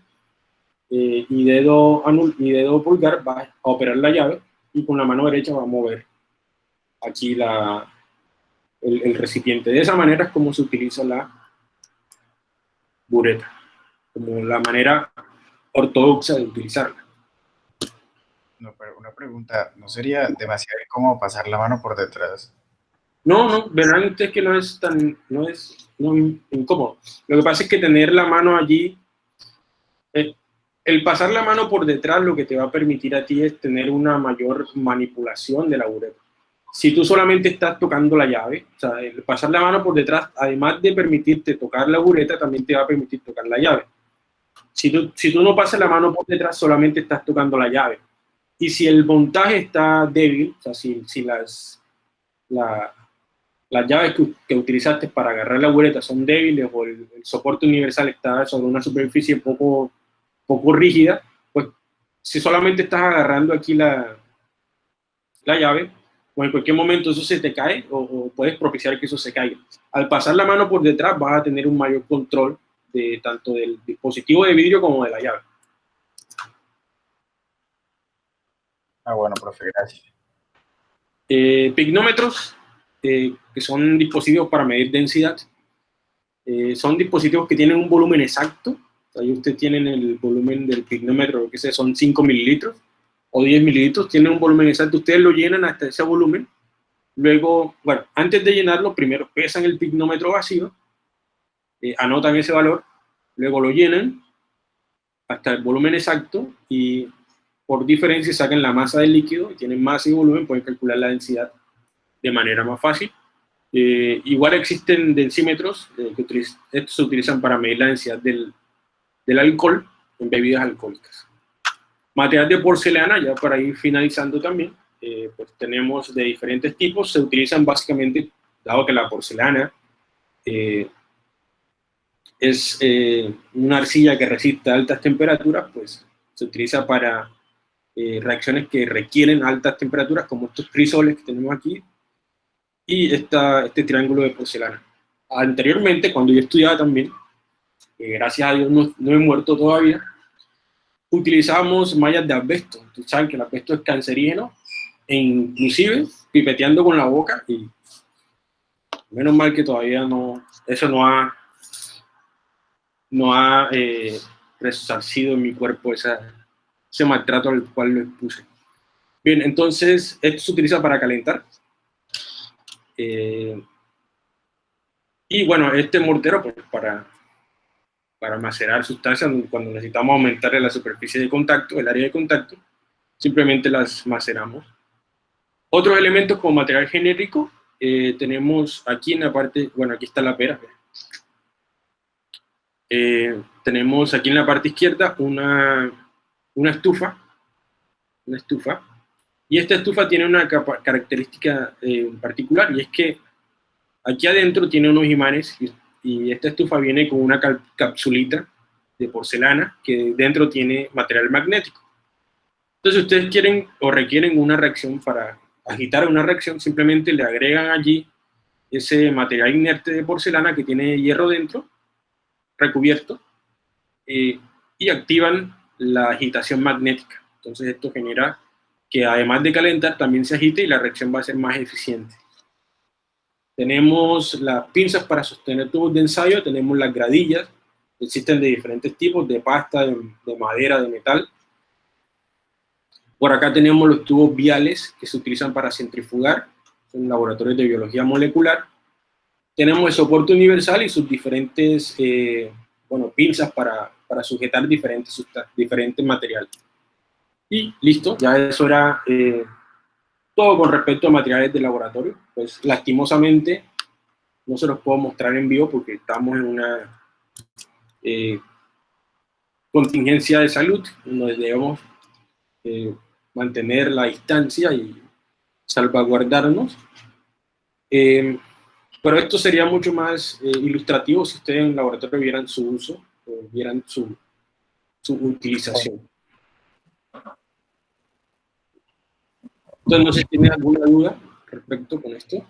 eh, y, dedo anul y dedo pulgar va a operar la llave y con la mano derecha va a mover aquí la, el, recipiente. De esa manera es como se utiliza la bureta, como la manera ortodoxa de utilizarla. No, pero una pregunta, ¿no sería demasiado incómodo pasar la mano por detrás? No, no, verán ustedes que no es tan, no es incómodo. Lo que pasa es que tener la mano allí eh, el pasar la mano por detrás lo que te va a permitir a ti es tener una mayor manipulación de la bureta. Si tú solamente estás tocando la llave, o sea, el pasar la mano por detrás, además de permitirte tocar la bureta, también te va a permitir tocar la llave. Si tú, si tú no pasas la mano por detrás, solamente estás tocando la llave. Y si el montaje está débil, o sea, si, las, las llaves que, utilizaste para agarrar la bureta son débiles o el soporte universal está sobre una superficie poco poco rígida, pues si solamente estás agarrando aquí la, la llave, o en cualquier momento eso se te cae o, puedes propiciar que eso se caiga. Al pasar la mano por detrás vas a tener un mayor control de tanto del dispositivo de vidrio como de la llave. Ah, bueno, profe, gracias. Eh, pignómetros, eh, que son dispositivos para medir densidad, eh, son dispositivos que tienen un volumen exacto. Ahí ustedes tienen el volumen del pignómetro, que son 5 mililitros o 10 mililitros, tienen un volumen exacto. Ustedes lo llenan hasta ese volumen. Luego, bueno, antes de llenarlo, primero pesan el pignómetro vacío, anotan ese valor, luego lo llenan hasta el volumen exacto y por diferencia sacan la masa del líquido, y tienen masa y volumen, pueden calcular la densidad de manera más fácil. Eh, igual existen densímetros eh, que estos se utilizan para medir la densidad del, del, alcohol en bebidas alcohólicas. Material de porcelana, ya para ir finalizando también, eh, pues tenemos de diferentes tipos, se utilizan básicamente, dado que la porcelana es una arcilla que resiste a altas temperaturas, pues se utiliza para eh, reacciones que requieren altas temperaturas, como estos crisoles que tenemos aquí, y esta, este triángulo de porcelana. Anteriormente, cuando yo estudiaba también, eh, gracias a Dios no, no, he muerto todavía, utilizábamos mallas de asbesto. Ustedes saben que el asbesto es cancerígeno, e inclusive pipeteando con la boca, y menos mal que todavía no, eso no ha, no ha eh, resarcido en mi cuerpo esa, ese maltrato al cual lo expuse. Bien, entonces, esto se utiliza para calentar. Eh, y bueno, este mortero, pues para, para macerar sustancias, cuando necesitamos aumentar la superficie de contacto, el área de contacto, simplemente las maceramos. Otros elementos como material genérico, eh, tenemos aquí en la parte, bueno, aquí está la pera. Eh, tenemos aquí en la parte izquierda una, una estufa, una estufa, y esta estufa tiene una característica eh, particular, y es que aquí adentro tiene unos imanes, y, esta estufa viene con una capsulita de porcelana, que dentro tiene material magnético. Entonces, ustedes quieren o requieren una reacción para agitar una reacción, simplemente le agregan allí ese material inerte de porcelana que tiene hierro dentro, recubierto, eh, y activan la agitación magnética. Entonces esto genera que además de calentar, también se agite y la reacción va a ser más eficiente. Tenemos las pinzas para sostener tubos de ensayo, tenemos las gradillas, existen de diferentes tipos, de pasta, de, madera, de metal. Por acá tenemos los tubos viales que se utilizan para centrifugar, en laboratorios de biología molecular. Tenemos el soporte universal y sus diferentes eh, bueno, pinzas para para sujetar diferentes, diferentes materiales. Y listo, ya eso era eh, todo con respecto a materiales de laboratorio. Pues lastimosamente no se los puedo mostrar en vivo porque estamos en una eh, contingencia de salud, donde debemos eh, mantener la distancia y salvaguardarnos. pero esto sería mucho más ilustrativo si ustedes en el laboratorio vieran su uso vieran su, su utilización. Entonces, no sé si tienen alguna duda respecto con esto.